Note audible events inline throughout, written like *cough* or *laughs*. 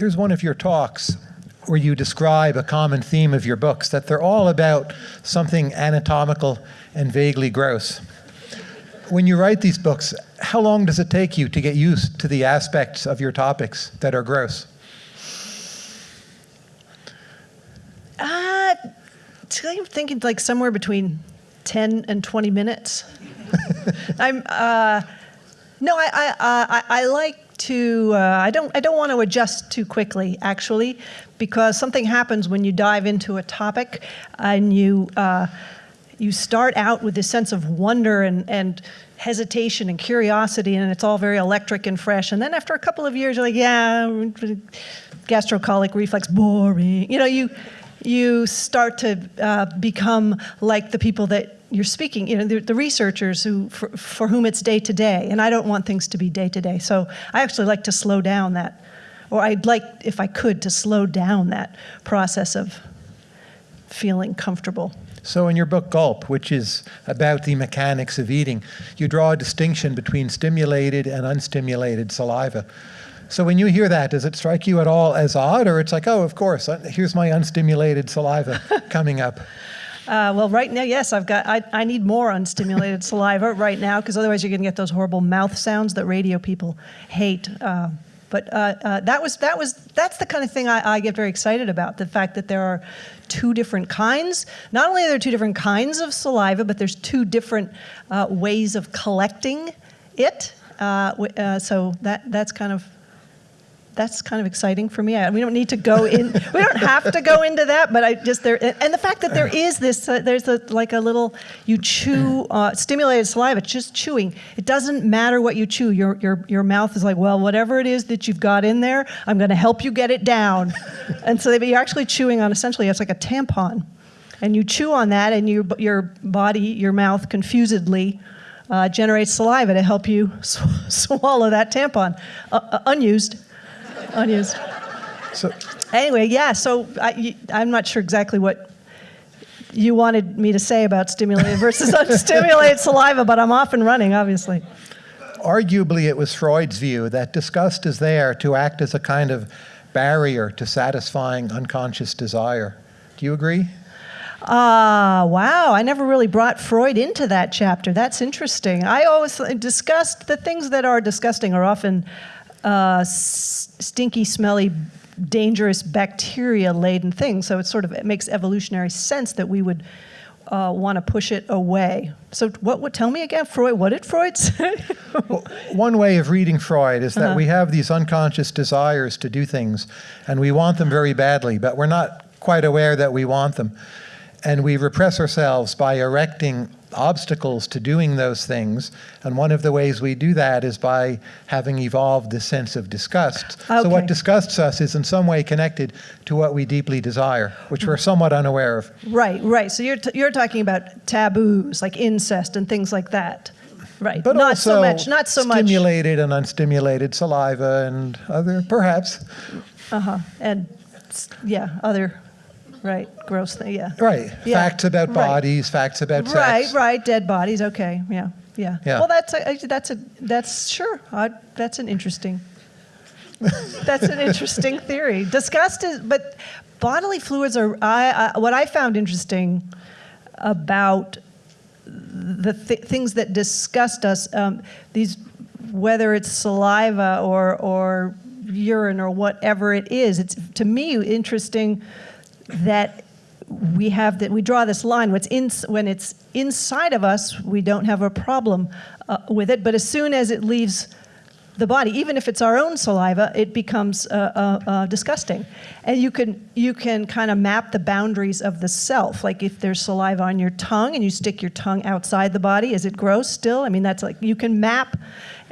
there's one of your talks where you describe a common theme of your books, that they're all about something anatomical and vaguely gross. When you write these books, how long does it take you to get used to the aspects of your topics that are gross? Uh, I'm thinking like somewhere between 10 and 20 minutes. *laughs* I'm, uh, no, I, I, uh, I, I like to, uh, I don't, I don't want to adjust too quickly, actually, because something happens when you dive into a topic and you, uh, you start out with this sense of wonder and, and hesitation and curiosity, and it's all very electric and fresh. And then after a couple of years, you're like, yeah, gastrocolic reflex, boring. You know, you, you start to uh, become like the people that you're speaking, you know, the, the researchers who, for, for, whom it's day to day, and I don't want things to be day to day. So I actually like to slow down that, or I'd like, if I could, to slow down that process of feeling comfortable. So in your book Gulp, which is about the mechanics of eating, you draw a distinction between stimulated and unstimulated saliva. So when you hear that, does it strike you at all as odd, or it's like, oh, of course, uh, here's my unstimulated saliva *laughs* coming up? Uh, well, right now, yes, I've got. I, I need more unstimulated saliva right now because otherwise you're going to get those horrible mouth sounds that radio people hate. Uh, but uh, uh, that was that was that's the kind of thing I, I, get very excited about. The fact that there are two different kinds. Not only are there two different kinds of saliva, but there's two different uh, ways of collecting it. Uh, so that that's kind of that's kind of exciting for me. I, we don't need to go in, *laughs* we don't have to go into that, but I just there, and the fact that there is this, uh, there's a, like a little, you chew, *laughs* uh, stimulated saliva, just chewing. It doesn't matter what you chew. Your, your, your mouth is like, well, whatever it is that you've got in there, I'm going to help you get it down. *laughs* and so you're actually chewing on essentially, it's like a tampon. And you chew on that, and your, your body, your mouth confusedly uh, generates saliva to help you sw swallow that tampon, uh, uh unused unused. So anyway, yeah. So I, I'm not sure exactly what you wanted me to say about stimulated versus *laughs* unstimulated saliva, but I'm off and running, obviously. Arguably, it was Freud's view that disgust is there to act as a kind of barrier to satisfying unconscious desire. Do you agree? Ah, uh, wow. I never really brought Freud into that chapter. That's interesting. I always discussed the things that are disgusting are often uh, stinky, smelly, dangerous bacteria-laden thing. So it sort of it makes evolutionary sense that we would uh, want to push it away. So what would tell me again, Freud? What did Freud say? *laughs* well, one way of reading Freud is that uh -huh. we have these unconscious desires to do things, and we want them very badly, but we're not quite aware that we want them, and we repress ourselves by erecting obstacles to doing those things. And one of the ways we do that is by having evolved this sense of disgust. Okay. So what disgusts us is in some way connected to what we deeply desire, which we're somewhat unaware of. Right, right. So you're, you're talking about taboos, like incest and things like that. Right, but not so much, not so stimulated much. Stimulated and unstimulated saliva and other, perhaps. Uh-huh, and yeah, other right, gross thing, yeah. Right, Yeah. facts about Right. bodies, facts about sex. Right, right, dead bodies, okay, yeah, yeah. Yeah. Well, that's, a- that's a, that's, sure, I- that's an interesting, that's an interesting *laughs* theory. Disgust is, but bodily fluids are, I, I, what I found interesting about the th things that disgust us, um, these, whether it's saliva or, or urine or whatever it is, it's, to me, interesting that we have that we draw this line. When it's, in, when it's inside of us we don't have a problem uh, with it. But as soon as it leaves the body even if it's our own saliva it becomes uh, uh, uh disgusting. And you can you can kind of map the boundaries of the self. Like if there's saliva on your tongue and you stick your tongue outside the body is it gross still? I mean that's like you can map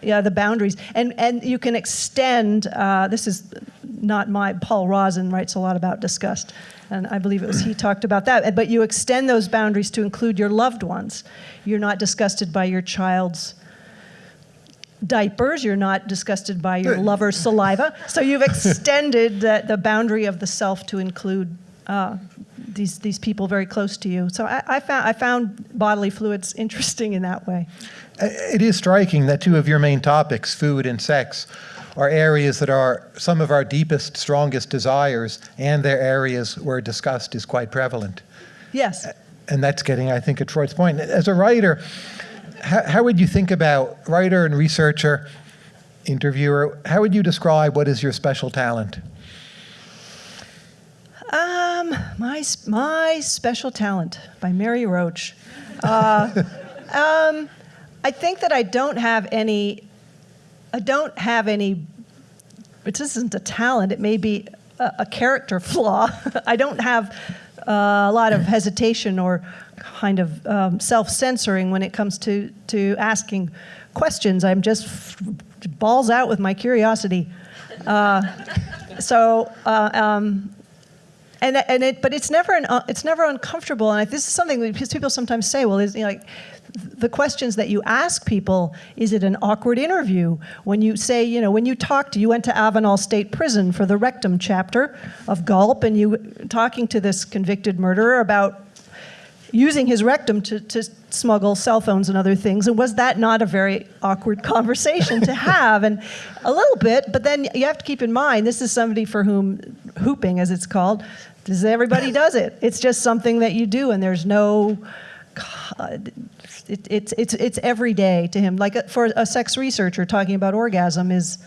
yeah, the boundaries. And, and you can extend, uh, this is not my, Paul Rozin writes a lot about disgust and I believe it was he talked about that. But you extend those boundaries to include your loved ones. You're not disgusted by your child's diapers. You're not disgusted by your lover's saliva. So you've extended the, the boundary of the self to include uh, these these people very close to you. So I, I, found I found bodily fluids interesting in that way. It is striking that two of your main topics, food and sex, are areas that are some of our deepest, strongest desires, and they're areas where disgust is quite prevalent. Yes. And that's getting, I think, at Freud's point. As a writer, how, how would you think about, writer and researcher, interviewer, how would you describe what is your special talent? Um, my my special talent by Mary Roach. Uh, *laughs* um, I think that I don't have any. I don't have any. It isn't a talent. It may be a, a character flaw. *laughs* I don't have uh, a lot of hesitation or kind of um, self-censoring when it comes to to asking questions. I'm just balls out with my curiosity. Uh, so. Uh, um, and and it but it's never an it's never uncomfortable and this is something that people sometimes say well is you know, like the questions that you ask people is it an awkward interview when you say you know when you talked you went to Avenal State Prison for the rectum chapter of Gulp and you talking to this convicted murderer about using his rectum to, to smuggle cell phones and other things. And was that not a very awkward conversation to *laughs* have? And a little bit, but then you have to keep in mind this is somebody for whom hooping, as it's called, does everybody *laughs* does it. It's just something that you do, and there's no. It, it's it's it's every day to him. Like a, for a sex researcher, talking about orgasm is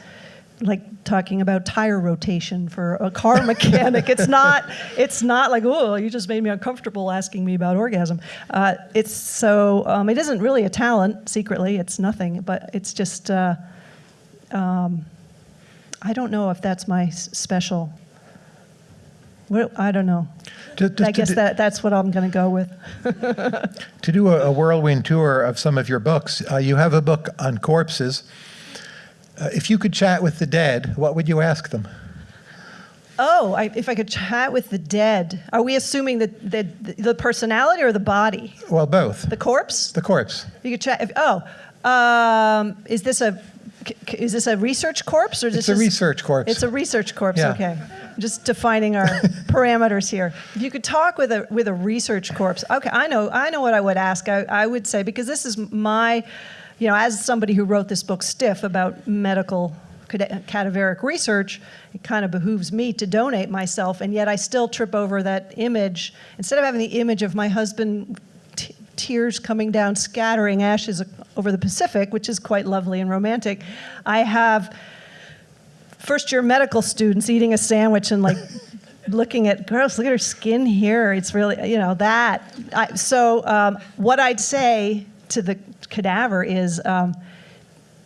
like talking about tire rotation for a car *laughs* mechanic. it's not. It's not like oh, you just made me uncomfortable asking me about orgasm. Uh, it's so. Um, it isn't really a talent. Secretly, it's nothing. But it's just. Uh, um, I don't know if that's my special. I don't know. To, just I to guess do- that that's what I'm going to go with. *laughs* To do a, a whirlwind tour of some of your books, uh, you have a book on corpses. Uh, if you could chat with the dead, what would you ask them? Oh, I, if I could chat with the dead, are we assuming that the, the personality or the body? Well, both. The corpse? The corpse. You could chat. If, oh, um, is this a is this a research corpse or is It's this a research corpse. It's a research corpse. Yeah. Okay, just defining our *laughs* parameters here. If you could talk with a with a research corpse, okay, I know I know what I would ask. I, I would say because this is my, you know, as somebody who wrote this book, Stiff, about medical cad- cadaveric research, it kind of behooves me to donate myself, and yet I still trip over that image. Instead of having the image of my husband t- tears coming down, scattering ashes over the Pacific, which is quite lovely and romantic, I have first year medical students eating a sandwich and like *laughs* looking at gross look at her skin here it's really you know that I, so um, what i'd say to the cadaver is um,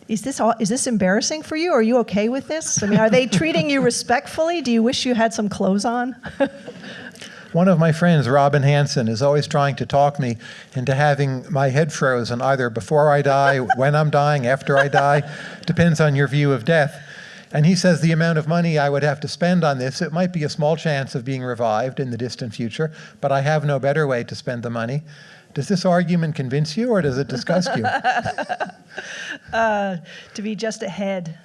is this all, is this embarrassing for you? Are you okay with this? I mean, are they treating you *laughs* respectfully? Do you wish you had some clothes on? *laughs* One of my friends, Robin Hanson, is always trying to talk me into having my head frozen either before I die, when I'm dying, after I die, depends on your view of death. And he says the amount of money I would have to spend on this, it might be a small chance of being revived in the distant future, but I have no better way to spend the money. Does this argument convince you or does it disgust you? *laughs* uh, to be just ahead.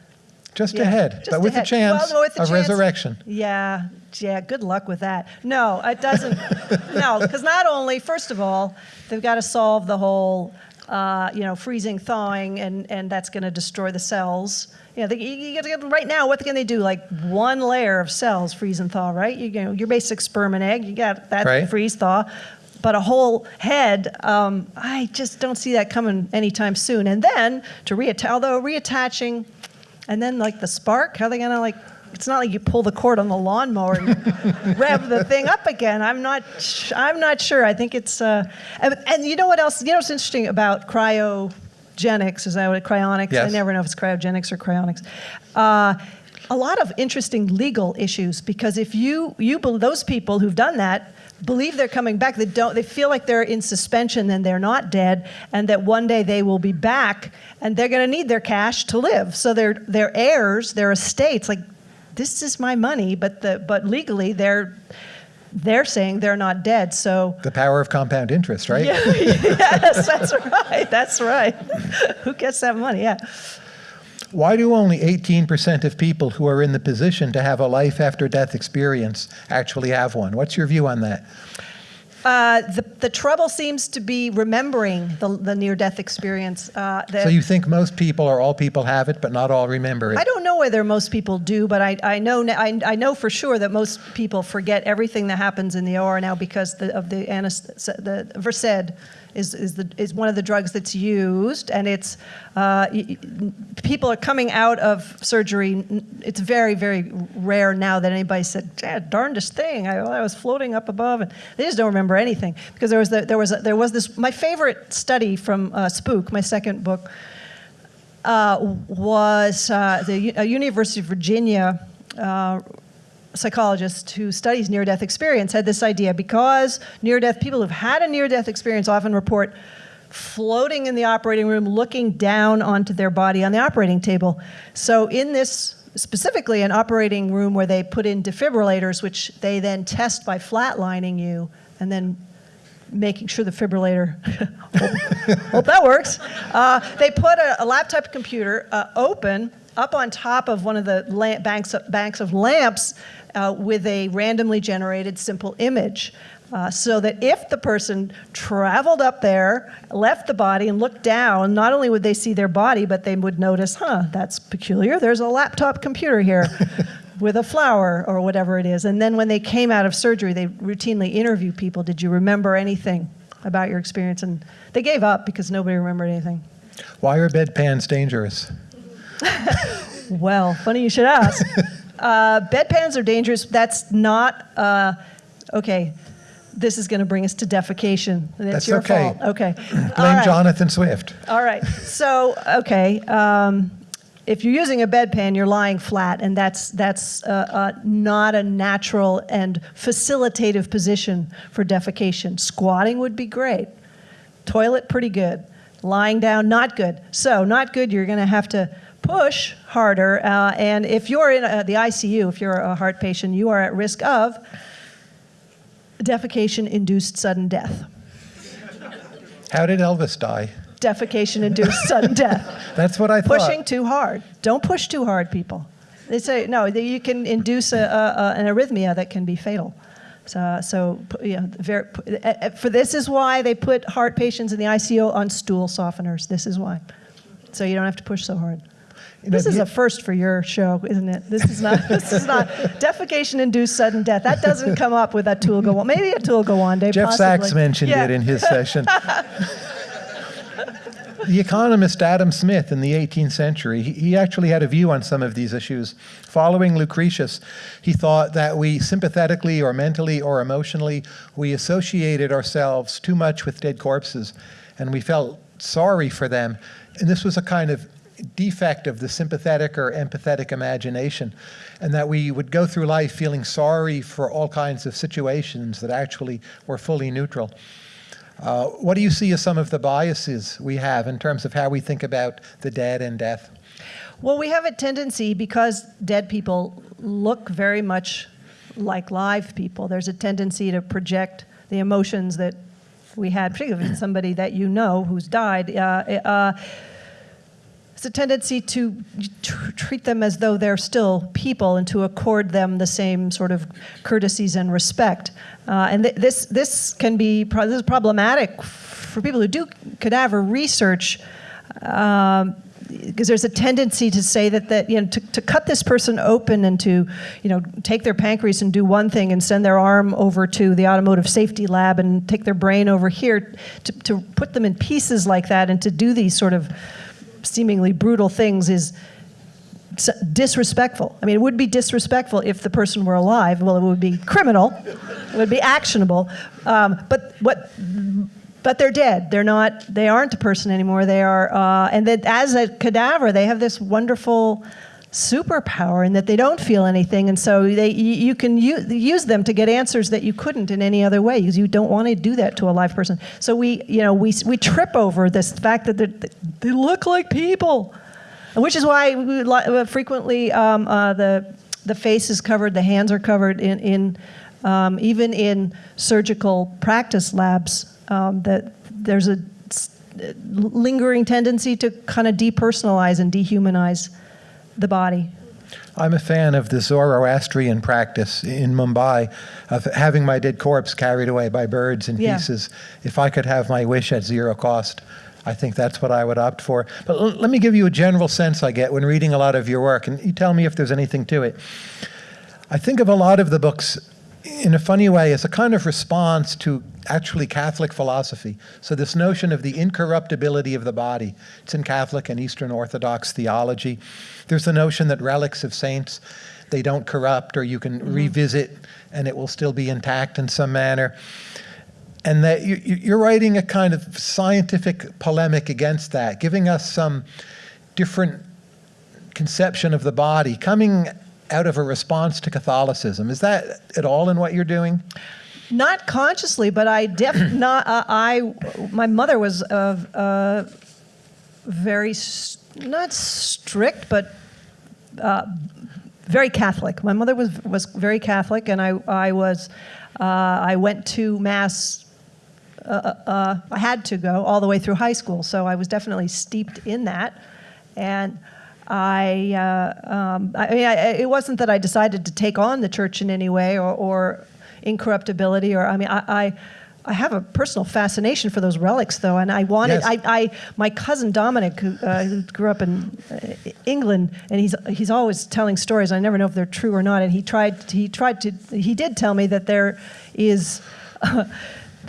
Just Yeah, ahead, just but with ahead. a chance Well, with a of chance- resurrection. Yeah, yeah, good luck with that. No, it doesn't. *laughs* no, because not only, first of all, they've got to solve the whole, uh, you know, freezing, thawing, and, and that's going to destroy the cells. Know, they, you, get, right now, what can they do? Like one layer of cells freeze and thaw, right? You, you know, your basic sperm and egg, you got that Right. freeze thaw. But a whole head, um, I just don't see that coming anytime soon. And then to reattach, although reattaching, and then like the spark, how are they gonna like? It's not like you pull the cord on the lawnmower and *laughs* rev the thing up again. I'm not. sh- I'm not sure. I think it's. Uh, and, and you know what else? You know what's interesting about cryogenics? Is that what it, cryonics? I never know if it's cryogenics or cryonics. Uh, a lot of interesting legal issues because if you you those people who've done that believe they're coming back they don't they feel like they're in suspension and they're not dead and that one day they will be back and they're going to need their cash to live so their their heirs their estates like this is my money but the but legally they're they're saying they're not dead so The power of compound interest, right? *laughs* yes that's right that's right *laughs* who gets that money yeah Why do only 18% of people who are in the position to have a life after death experience actually have one? What's your view on that? Uh, the, the trouble seems to be remembering the, the near death experience. Uh, So you think most people or all people have it, but not all remember it? I don't know whether most people do, but I, I know I, I know for sure that most people forget everything that happens in the OR now because the, of the the Versed is is the is one of the drugs that's used, and it's uh, people are coming out of surgery. It's very very rare now that anybody said, "Yeah, darndest thing, I, I was floating up above," and they just don't remember anything because there was the, there was a, there was this my favorite study from uh, Spook, my second book uh, was uh, the a University of Virginia uh, psychologist who studies near-death experience had this idea because near-death people who've had a near-death experience often report floating in the operating room, looking down onto their body on the operating table. So in this specifically an operating room where they put in defibrillators, which they then test by flatlining you and then making sure the fibrillator, *laughs* hope, that works. Uh, they put a, a laptop computer uh, open up on top of one of the banks, of, banks of lamps uh, with a randomly generated simple image. Uh, so that if the person traveled up there, left the body, and looked down, not only would they see their body, but they would notice, huh, that's peculiar. There's a laptop computer here *laughs* with a flower or whatever it is. And then when they came out of surgery, they routinely interview people. Did you remember anything about your experience? And they gave up because nobody remembered anything. Why are bedpans dangerous? *laughs* Well, funny you should ask. *laughs* uh, bedpans are dangerous. That's not, uh, okay, this is going to bring us to defecation. It's That's your okay. fault. Okay. *clears throat* Blame right. Jonathan Swift. All right. So, okay. Um, if you're using a bedpan, you're lying flat, and that's that's uh, uh, not a natural and facilitative position for defecation. Squatting would be great. Toilet, pretty good. Lying down, not good. So, not good. You're going to have to push harder. Uh, and if you're in uh, the ICU, if you're a heart patient, you are at risk of defecation-induced sudden death. How did Elvis die? Defecation-induced sudden death. *laughs* That's what I thought. pushing too hard. Don't push too hard, people. They say no. You can induce a, a, an arrhythmia that can be fatal. So, so you know, very, for this is why they put heart patients in the ICU on stool softeners. This is why, so you don't have to push so hard. You know, This is a first for your show, isn't it? This is not. *laughs* This is not defecation-induced sudden death. That doesn't come up with Atul Gawande. Maybe Atul Gawande. Jeff possibly. Sachs mentioned Yeah. it in his *laughs* session. The economist Adam Smith in the 18th century, he, he actually had a view on some of these issues. Following Lucretius, he thought that we sympathetically or mentally or emotionally, we associated ourselves too much with dead corpses and we felt sorry for them. And this was a kind of defect of the sympathetic or empathetic imagination, and that we would go through life feeling sorry for all kinds of situations that actually were fully neutral. Uh, what do you see as some of the biases we have in terms of how we think about the dead and death? Well, we have a tendency because dead people look very much like live people. There's a tendency to project the emotions that we had, particularly somebody that you know who's died. Uh, uh, it's a tendency to tr- treat them as though they're still people and to accord them the same sort of courtesies and respect. Uh, and th- this this can be pro- this is problematic for people who do cadaver research. Um, because there's a tendency to say that, that you know to, to cut this person open and to you know take their pancreas and do one thing and send their arm over to the automotive safety lab and take their brain over here to, to put them in pieces like that and to do these sort of seemingly brutal things is disrespectful. I mean, it would be disrespectful if the person were alive. Well, it would be criminal. It would be actionable. Um, but what? But they're dead. They're not. They aren't a person anymore. They are. Uh, and that as a cadaver, they have this wonderful superpower in that they don't feel anything, and so they you, can use them to get answers that you couldn't in any other way because you don't want to do that to a live person. So we, you know, we we trip over this fact that they're- look like people, which is why we uh, frequently um, uh, the the face is covered, the hands are covered in in um, even in surgical practice labs. Um, that there's a lingering tendency to kind of depersonalize and dehumanize the body. I'm a fan of the Zoroastrian practice in Mumbai of having my dead corpse carried away by birds in Yeah. pieces. If I could have my wish at zero cost, I think that's what I would opt for. But l- let me give you a general sense I get when reading a lot of your work, and you tell me if there's anything to it. I think of a lot of the books in a funny way as a kind of response to actually Catholic philosophy. So, this notion of the incorruptibility of the body, it's in Catholic and Eastern Orthodox theology. There's the notion that relics of saints, they don't corrupt, or you can mm-hmm. revisit and it will still be intact in some manner. And that you, you- you're writing a kind of scientific polemic against that, giving us some different conception of the body coming out of a response to Catholicism. Is that at all in what you're doing? Not consciously, but I def *clears throat* not. Uh, I my mother was uh, uh, very not strict, but uh, very Catholic. My mother was was very Catholic, and I I was uh, I went to mass. Uh, uh, I had to go all the way through high school, so I was definitely steeped in that, and. I, uh, um, I mean, I, it wasn't that I decided to take on the church in any way or, or incorruptibility, or I mean, I, I, I have a personal fascination for those relics, though, and I wanted. Yes. I, I, my cousin Dominic, who, uh, who grew up in uh, England, and he's he's always telling stories. I never know if they're true or not. And he tried he tried to he did tell me that there is. *laughs*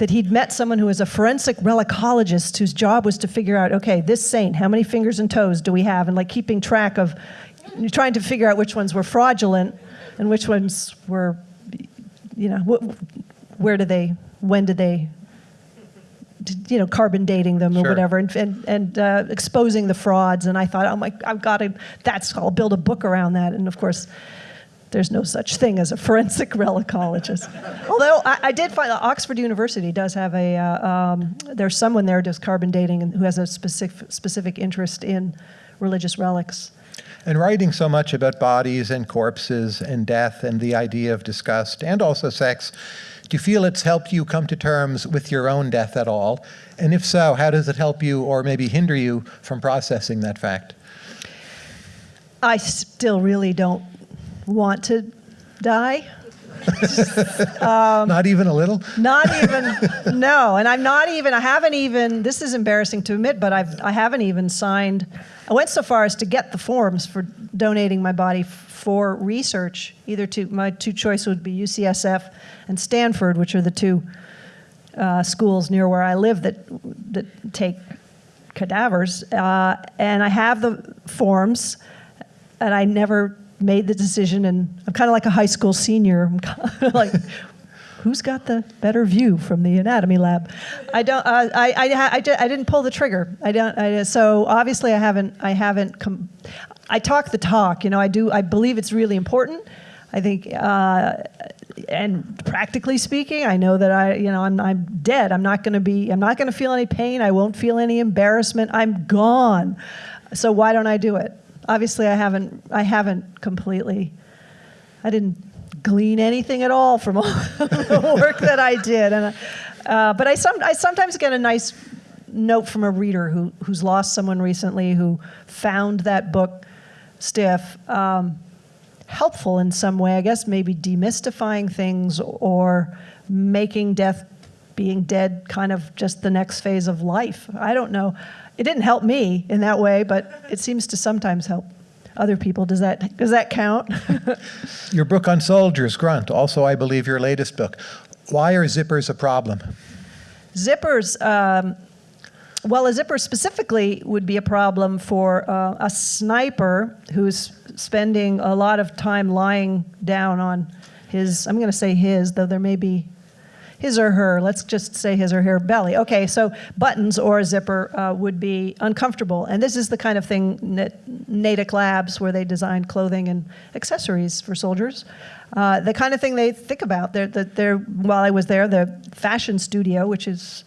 that he'd met someone who was a forensic relicologist whose job was to figure out, okay, this saint, how many fingers and toes do we have, and like keeping track of, trying to figure out which ones were fraudulent and which ones were, you know, wh- where do they, when did they you know, carbon dating them or Sure. whatever, and and, and uh, exposing the frauds. And I thought, oh my, I've got to. That's I'll build a book around that. And of course, there's no such thing as a forensic *laughs* relicologist. Although I, I did find that Oxford University does have a. Uh, um, there's someone there does carbon dating and who has a specific specific interest in religious relics. And writing so much about bodies and corpses and death and the idea of disgust and also sex, do you feel it's helped you come to terms with your own death at all? And if so, how does it help you or maybe hinder you from processing that fact? I still really don't want to die. *laughs* Um, Not even a little? Not even *laughs* no, and I'm not even. I haven't even. This is embarrassing to admit, but I've. I haven't even signed. I went so far as to get the forms for donating my body for research. Either to my two choices would be UCSF and Stanford, which are the two uh, schools near where I live that that take cadavers. Uh, and I have the forms, and I never made the decision. And I'm kind of like a high school senior. *laughs* I'm like, who's got the better view from the anatomy lab? I don't. Uh, I, I, I, I didn't pull the trigger. I don't. I, so obviously, I haven't. I haven't. Com- I talk the talk. You know, I do. I believe it's really important. I think, uh, and practically speaking, I know that I, you know, I'm, I'm dead. I'm not going to be. I'm not going to feel any pain. I won't feel any embarrassment. I'm gone. So why don't I do it? Obviously, I haven't. I haven't completely. I didn't glean anything at all from all *laughs* the work that I did, and uh, but I some I sometimes get a nice note from a reader who who's lost someone recently who found that book stiff um, helpful in some way. I guess maybe demystifying things or making death being dead kind of just the next phase of life. I don't know. It didn't help me in that way, but it seems to sometimes help other people. Does that does that count? *laughs* Your book on soldiers, Grunt, also, I believe, your latest book. Why are zippers a problem? Zippers, um, well, a zipper specifically would be a problem for uh, a sniper who's spending a lot of time lying down on his, I'm going to say his, though there may be his or her, let's just say his or her belly. Okay, so buttons or a zipper uh, would be uncomfortable. And this is the kind of thing that Natick Labs, where they design clothing and accessories for soldiers, uh, the kind of thing they think about. They're, they're, they're, while I was there, the fashion studio, which is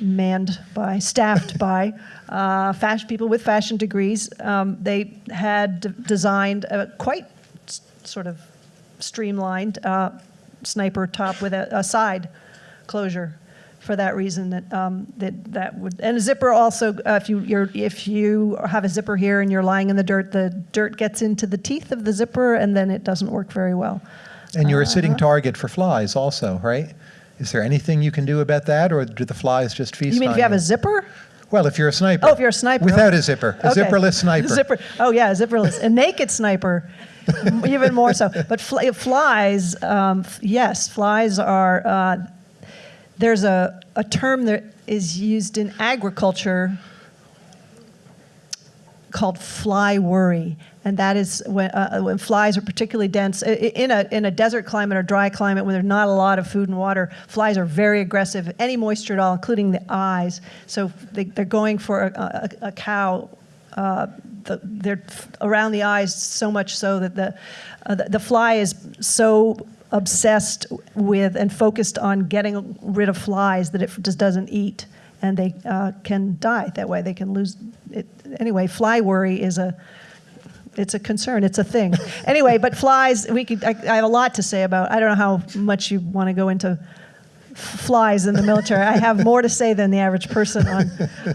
manned by, staffed *laughs* by uh, fashion people with fashion degrees. Um, they had d- designed a quite sort of streamlined uh, sniper top with a, a side closure for that reason that um, that that would and a zipper also uh, if you you're, if you have a zipper here and you're lying in the dirt the dirt gets into the teeth of the zipper and then it doesn't work very well. And you're a sitting target for flies, also, right? Is there anything you can do about that, or do the flies just feast You mean if you have a zipper? Well, if you're a sniper. Oh, if you're a sniper. Without a zipper. A Okay. zipperless sniper. Zipper. Oh yeah, a zipperless. A naked sniper, *laughs* even more so. But fl- flies, um, yes, flies are. Uh, there's a, a term that is used in agriculture called fly worry, and that is when, uh, when flies are particularly dense in a in a desert climate or dry climate when there's not a lot of food and water. Flies are very aggressive, any moisture at all, including the eyes. So they, they're going for a, a, a cow. Uh, the, they're around the eyes so much so that the, uh, the the fly is so obsessed with and focused on getting rid of flies that it just doesn't eat and they uh, can die that way. They can lose it. Anyway, fly worry is a it's a concern. It's a thing. *laughs* Anyway, but flies. We could. I, I have a lot to say about. I don't know how much you want to go into flies in the military. I have more to say than the average person on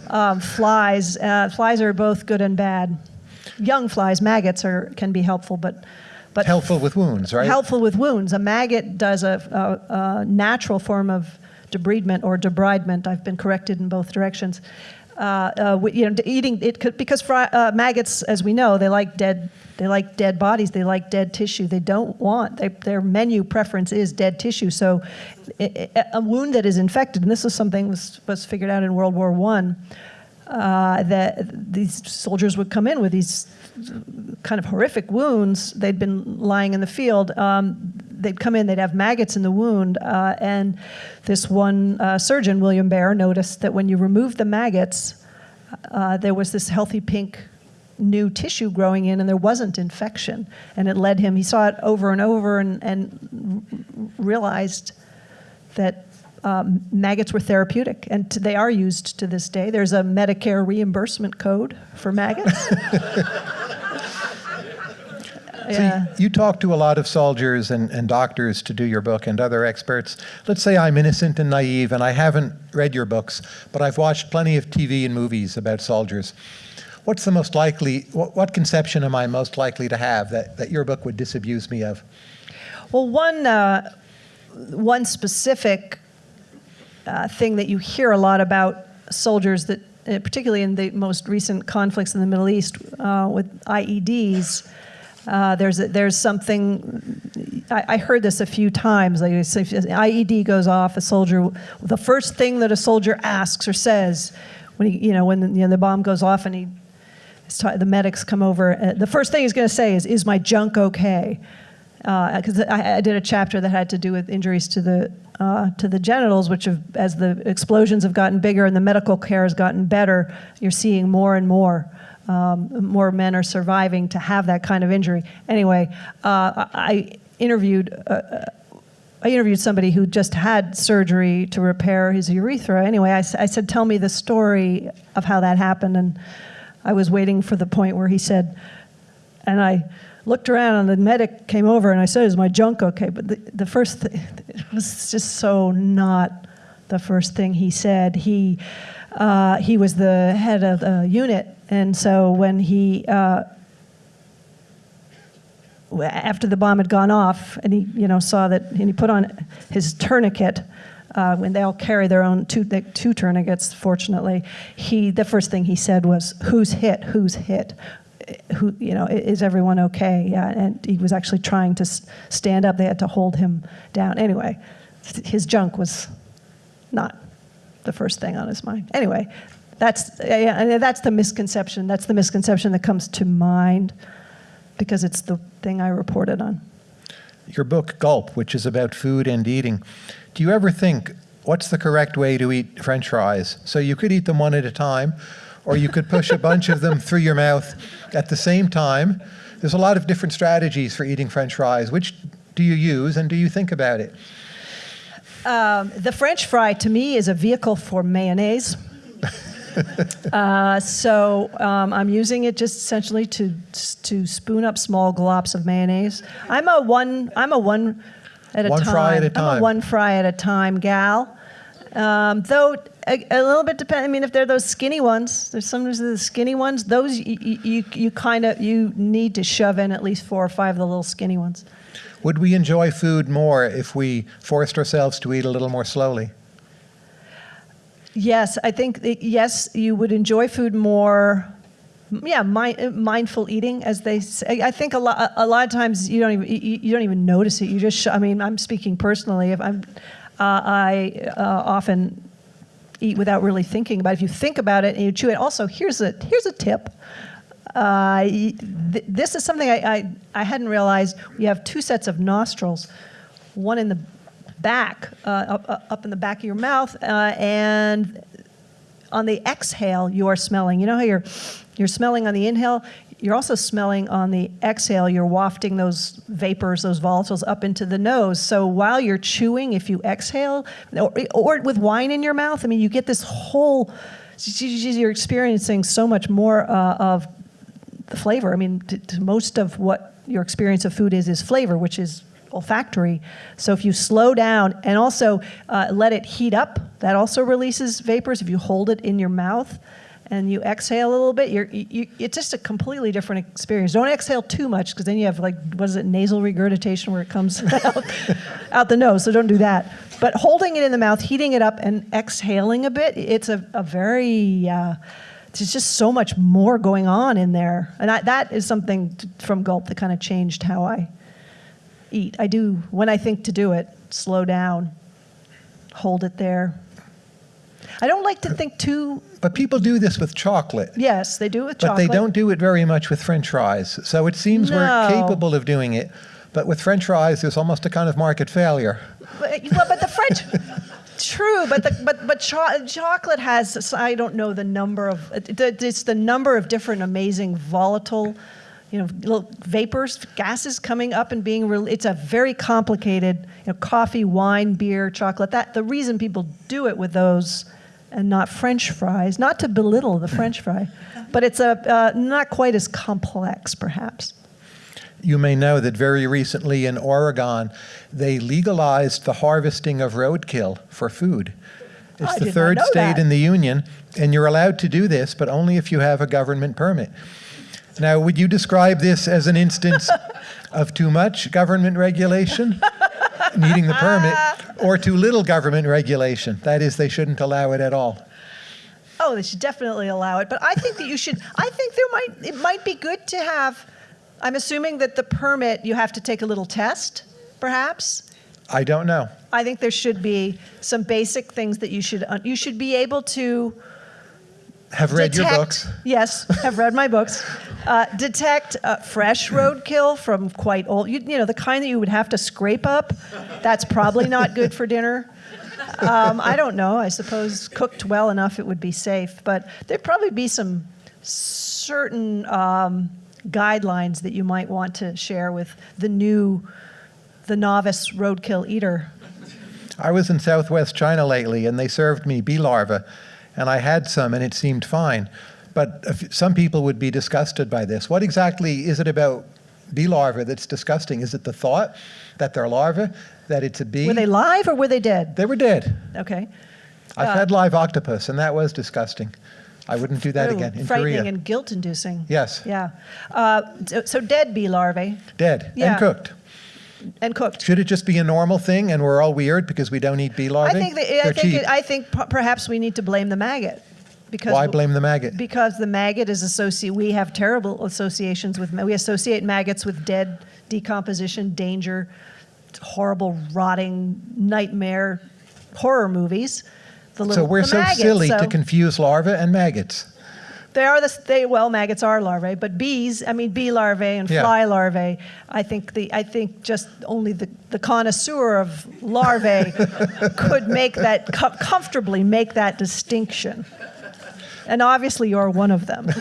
um, flies. Uh, flies are both good and bad. Young flies, maggots are can be helpful, but but Helpful with wounds, right? helpful with wounds. A maggot does a, a, a natural form of debridement or debridement. I've been corrected in both directions. Uh, uh, you know, eating it could, because uh, maggots, as we know, they like dead. They like dead bodies. They like dead tissue. They don't want they, their menu preference is dead tissue. So, a wound that is infected, and this is something was, was figured out in World War One, uh, that these soldiers would come in with these kind of horrific wounds. They'd been lying in the field. Um, they'd come in, they'd have maggots in the wound. Uh, and this one uh, surgeon, William Baer, noticed that when you removed the maggots, uh, there was this healthy pink new tissue growing in, and there wasn't infection. And it led him, he saw it over and over and, and realized that um, maggots were therapeutic, and t- they are used to this day. There's a Medicare reimbursement code for maggots. *laughs* *laughs* Yeah. you, you talk to a lot of soldiers and, and doctors to do your book and other experts. Let's say I'm innocent and naive and I haven't read your books, but I've watched plenty of TV and movies about soldiers. What's the most likely, what, what conception am I most likely to have that, that your book would disabuse me of? Well, one uh, one specific uh, thing that you hear a lot about soldiers that, uh, particularly in the most recent conflicts in the Middle East uh, with IEDs. Uh, there's a, there's something I, I heard this a few times. Like if an IED goes off, a soldier the first thing that a soldier asks or says when he you know when the, you know, the bomb goes off and he the medics come over. Uh, the first thing he's going to say is, "Is my junk okay?" Because I, I did a chapter that had to do with injuries to the uh, to the genitals, which have, as the explosions have gotten bigger and the medical care has gotten better, you're seeing more and more. Um, more men are surviving to have that kind of injury. Anyway, uh, I I interviewed uh, I interviewed somebody who just had surgery to repair his urethra. Anyway, I said, Tell me the story of how that happened. And I was waiting for the point where he said, and I looked around and the medic came over and I said, Is my junk okay? But the, the first thing, it was just so not the first thing he said. He, uh, he was the head of the unit. And so when he, uh, after the bomb had gone off, and he, you know, saw that, and he put on his tourniquet. Uh, when they all carry their own two, two tourniquets, fortunately, he the first thing he said was, "Who's hit? Who's hit? Who, you know, is everyone okay?" Yeah, and he was actually trying to stand up. They had to hold him down. Anyway, his junk was not the first thing on his mind. Anyway, that's yeah, that's the misconception. That's the misconception that comes to mind because it's the thing I reported on. Your book, Gulp, which is about food and eating. Do you ever think, what's the correct way to eat french fries? So you could eat them one at a time, or you could push a bunch of them through your mouth at the same time. There's a lot of different strategies for eating french fries. Which do you use, and do you think about it? Um, the French fry to me is a vehicle for mayonnaise. *laughs* uh, so um, I'm using it just essentially to to spoon up small glops of mayonnaise. I'm a one. I'm a one at a One time. fry at a I'm time. a one fry at a time gal. Um, though a, a little bit depend. I mean, if they're those skinny ones, there's sometimes the skinny ones. Those you you, you kind of you need to shove in at least four or five of the little skinny ones. Would we enjoy food more if we forced ourselves to eat a little more slowly? Yes, I think yes, you would enjoy food more. Yeah, mi- mindful eating, as they say. I think a lot, a lot of times you don't even you, you don't even notice it. You just, sh- I mean, I'm speaking personally. If I'm, uh, I uh, often eat without really thinking about it. If you think about it and you chew it, also here's a here's a tip. Uh, th- this is something I, I I hadn't realized. We have two sets of nostrils, one in the back, uh, up, up in the back of your mouth, uh, and on the exhale, you are smelling. You know how you're, you're smelling on the inhale? You're also smelling on the exhale. You're wafting those vapors, those volatiles up into the nose. So while you're chewing, if you exhale, or, or with wine in your mouth, I mean, you get this whole, you're experiencing so much more uh, of the flavor. I mean, most of what your experience of food is is flavor, which is olfactory. So if you slow down and also uh, let it heat up, that also releases vapors. If you hold it in your mouth and you exhale a little bit, you're, you, it's just a completely different experience. Don't exhale too much because then you have like what is it, nasal regurgitation where it comes *laughs* out, out the nose. So don't do that. But holding it in the mouth, heating it up, and exhaling a bit, it's a, a very uh, there's just so much more going on in there. And I, that is something from Gulp that kind of changed how I eat. I do, when I think to do it, slow down, hold it there. I don't like to think too, But people do this with chocolate. yes, they do it with But chocolate. But they don't do it very much with French fries. So it seems we're capable of doing it. But with French fries, there's almost a kind of market failure. But, well, but the French, *laughs* true, but the, but but cho- chocolate has I don't know the number of it- it- it's the number of different amazing volatile, you know, little vapors, gases coming up and being. It's a very complicated, you know, coffee, wine, beer, chocolate. That the reason people do it with those. And not French fries, not to belittle the French fry, but it's a uh, not quite as complex, perhaps. You may know that very recently in Oregon, they legalized the harvesting of roadkill for food. It's I the third state that. in the union, and you're allowed to do this, but only if you have a government permit. Now, would you describe this as an instance *laughs* of too much government regulation, *laughs* needing the permit, or too little government regulation? That is, they shouldn't allow it at all. Oh, they should definitely allow it. But I think that you should. I think there might. It might be good to have. I'm assuming that the permit you have to take a little test, perhaps. I don't know. I think there should be some basic things that you should. uh, You should be able to Have read your books. Yes, have read my books. *laughs* Uh, detect uh, fresh roadkill from quite old. You, you know the kind that you would have to scrape up. That's probably not good for dinner. Um, I don't know. I suppose cooked well enough it would be safe, but there'd probably be some certain um, guidelines that you might want to share with the new, the novice roadkill eater. I was in southwest China lately, and they served me bee larvae, and I had some, and it seemed fine. But some people would be disgusted by this. What exactly is it about bee larvae that's disgusting? Is it the thought that they're larvae, that it's a bee? Were they live or were they dead? They were dead. Okay. I've Uh, had live octopus, and that was disgusting. I wouldn't do that again in frightening Korea. and guilt-inducing. Yes. Yeah. Uh, so, so dead bee larvae dead Yeah. and cooked. And cooked. Should it just be a normal thing, and we're all weird because we don't eat bee I larvae? think that, I think it, I think perhaps we need to blame the maggot. Because Why blame the maggot? Because the maggot is associated. We have terrible associations with. We associate maggots with dead, decomposition, danger, horrible, rotting, nightmare, horror movies. The so we're the so maggots, silly so to confuse larvae and maggots. They are the they well maggots are larvae, but bees, I mean bee larvae and Yeah. fly larvae. I think the I think just only the, the connoisseur of larvae *laughs* could make that co- comfortably make that distinction. And obviously you're one of them. *laughs*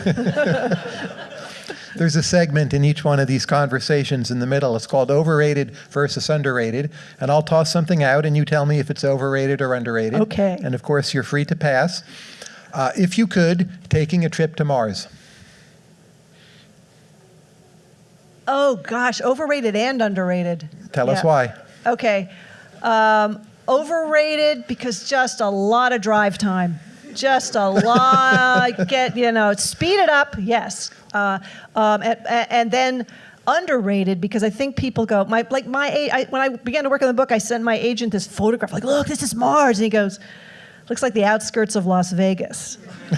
There's a segment in each one of these conversations in the middle. It's called overrated versus underrated. And I'll toss something out, and you tell me if it's overrated or underrated. Okay. And of course, you're free to pass. Uh, if you could, taking a trip to Mars. Oh gosh, overrated and underrated. Tell us why. Okay. Um, overrated because just a lot of drive time. Just a lot. *laughs* Get you know, speed it up. Yes. Uh, um, and, and then underrated because I think people go my like my I, when I began to work on the book, I sent my agent this photograph. Like, look, this is Mars, and he goes. Looks like the outskirts of Las Vegas.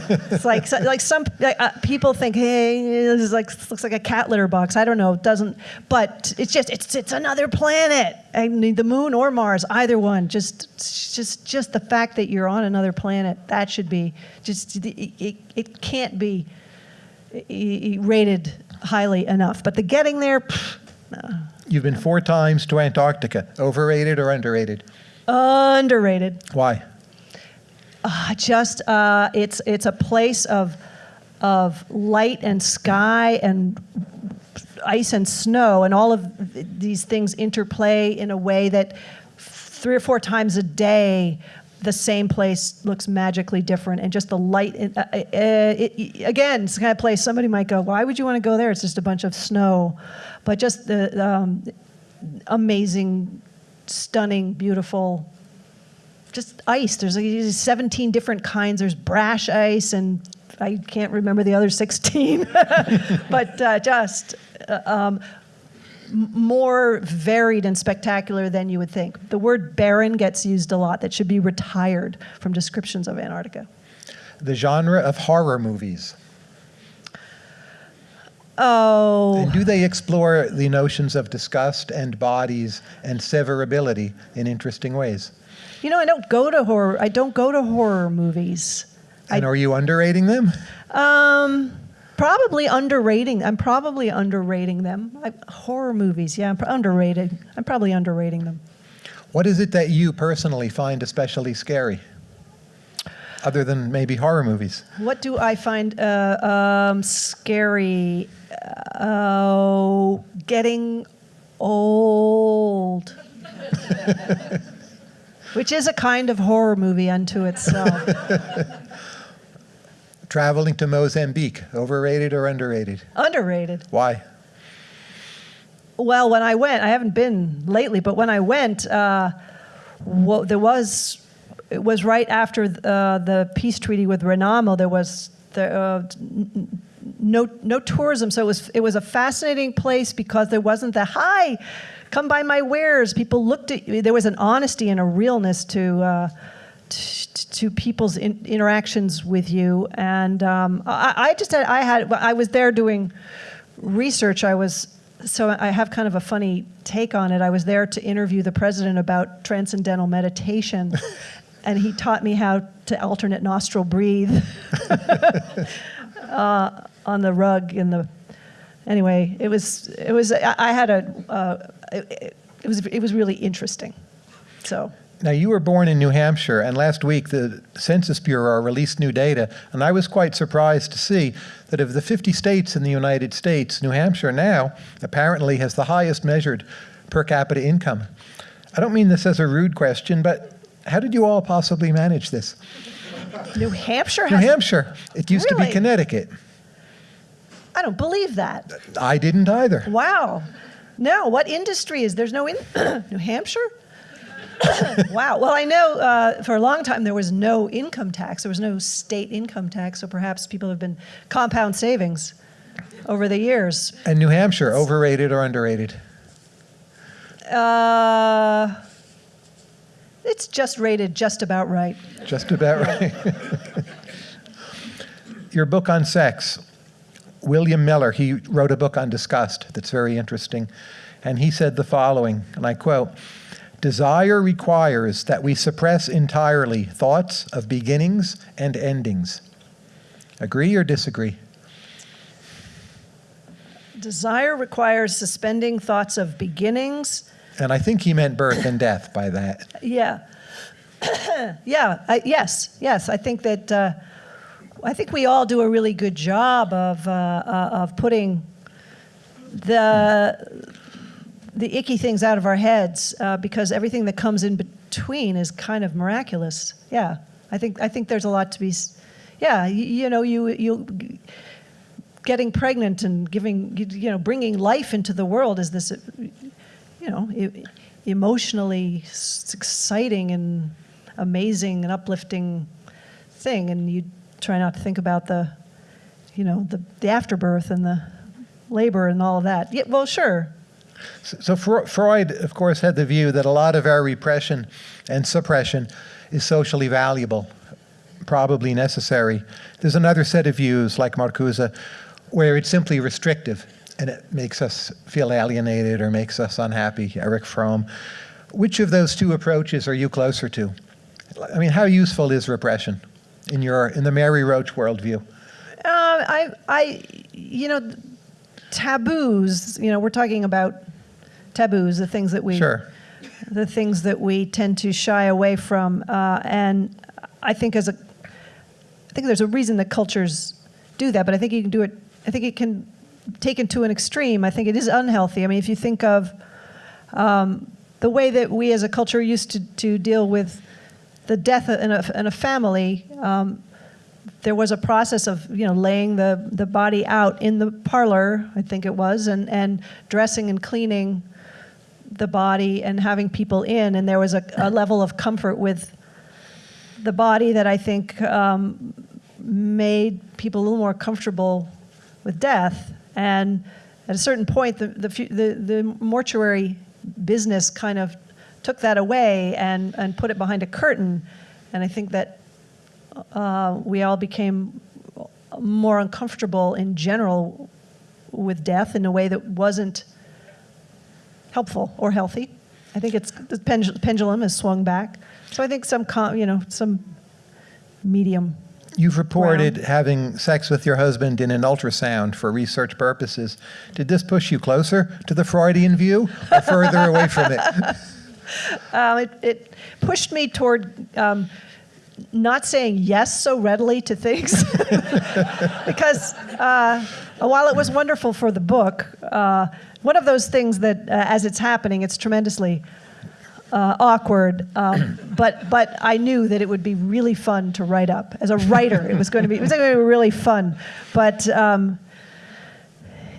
it's like so- like some like, uh, people think, hey, this is like looks like a cat litter box. I don't know, it doesn't. But it's just it's it's another planet. I mean, the moon or Mars, either one. Just just just the fact that you're on another planet that should be just it, it, it can't be rated highly enough. But the getting there, pff, You've been four times to Antarctica. Overrated or underrated? underrated. Why? Uh, just uh, it's it's a place of of light and sky and ice and snow and all of these things interplay in a way that three or four times a day the same place looks magically different and just the light uh, uh, it, it- again it's the kind of place somebody might go why would you want to go there? It's just a bunch of snow. But just the um, amazing stunning beautiful just ice. There's like 17 different kinds. There's brash ice, and I can't remember the other 16. *laughs* but uh, just uh, um, more varied and spectacular than you would think. The word barren gets used a lot. That should be retired from descriptions of Antarctica. The genre of horror movies. Oh, And do they explore the notions of disgust and bodies and severability in interesting ways? You know, I don't go to horror. I don't go to horror movies. And are you underrating them? Um, probably underrating. I'm probably underrating them. I, horror movies, yeah, I'm pr- underrated. I'm probably underrating them. What is it that you personally find especially scary? Other than maybe horror movies. What do I find uh, um, scary? Oh, getting old. *laughs* Which is a kind of horror movie unto itself. *laughs* Traveling to Mozambique, overrated or underrated? Underrated. Why? Well, when I went, I haven't been lately, but when I went, uh, well, there was it was right after uh, the peace treaty with Renamo. There was the, uh, no no tourism, so it was it was a fascinating place because there wasn't the hi, come buy my wares. People looked at you. There was an honesty and a realness to. Uh, to people's in, interactions with you, and um, I, I just had I had I was there doing research. I was so I have kind of a funny take on it. I was there to interview the president about transcendental meditation, *laughs* and he taught me how to alternate nostril breathe *laughs* uh, on the rug in the. Anyway, it was it was I, I had a uh, it, it was it was really interesting. So. Now, you were born in New Hampshire, and last week the Census Bureau released new data, and I was quite surprised to see that of the 50 states in the United States, New Hampshire now apparently has the highest measured per capita income. I don't mean this as a rude question, but how did you all possibly manage this? New Hampshire New. Hampshire, it used to be Connecticut. I don't believe that. I didn't either. Wow. No, what industry is there's no in *coughs* New Hampshire? *coughs* wow. Well, I know uh, for a long time there was no income tax. There was no state income tax, so perhaps people have been compound savings over the years. And New Hampshire, overrated or underrated? Uh, it's just rated just about right. Just about right. *laughs* Your book on sex, William Miller, he wrote a book on disgust that's very interesting. And he said the following, and I quote Desire requires that we suppress entirely thoughts of beginnings and endings. Agree or disagree? Desire requires suspending thoughts of beginnings. And I think he meant birth and death by that. Yeah. *coughs* yeah, I, yes, yes. I think that uh, I think we all do a really good job of uh, uh, of putting the the icky things out of our heads uh, because everything that comes in between is kind of miraculous. Yeah, I think I think there's a lot to be. Yeah, you, you know, you you getting pregnant and giving you- know bringing life into the world is this you know emotionally exciting and amazing and uplifting thing and you try not to think about the you know the, the afterbirth and the labor and all of that yeah well sure So Fro- Freud, of course, had the view that a lot of our repression and suppression is socially valuable. probably necessary. There's another set of views, like Marcuse, where it's simply restrictive and it makes us feel alienated or makes us unhappy. Erich Fromm. Which of those two approaches are you closer to? I mean, how useful is repression in your in the Mary Roach worldview? Uh, I, I, you know, taboos. You know, we're talking about taboos, the things that we, Sure. the things that we tend to shy away from. Uh, and I think as a, I think there's a reason that cultures do that, but I think you can do it. I think it can taken to an extreme. I think it is unhealthy. I mean, if you think of um, the way that we as a culture used to, to deal with the death in a, in a family, um, there was a process of you know laying the, the body out in the parlor, I think it was, and, and dressing and cleaning the body and having people in, and there was a, a level of comfort with the body that I think um, made people a little more comfortable with death. And at a certain point, the, the, the, the mortuary business kind of took that away and, and put it behind a curtain. And I think that uh, we all became more uncomfortable in general with death in a way that wasn't helpful or healthy. I think it's the pendul- pendulum has swung back. So I think some, com- you know, some medium. You've reported Wow. having sex with your husband in an ultrasound for research purposes. Did this push you closer to the Freudian view or further away from it? *laughs* *laughs* Um, it, it pushed me toward um, not saying yes so readily to things *laughs* because uh, while it was wonderful for the book, uh, one of those things that uh, as it's happening, it's tremendously uh, awkward. Um, *coughs* but but I knew that it would be really fun to write up as a writer. It was going to be it was going to be really fun. But um,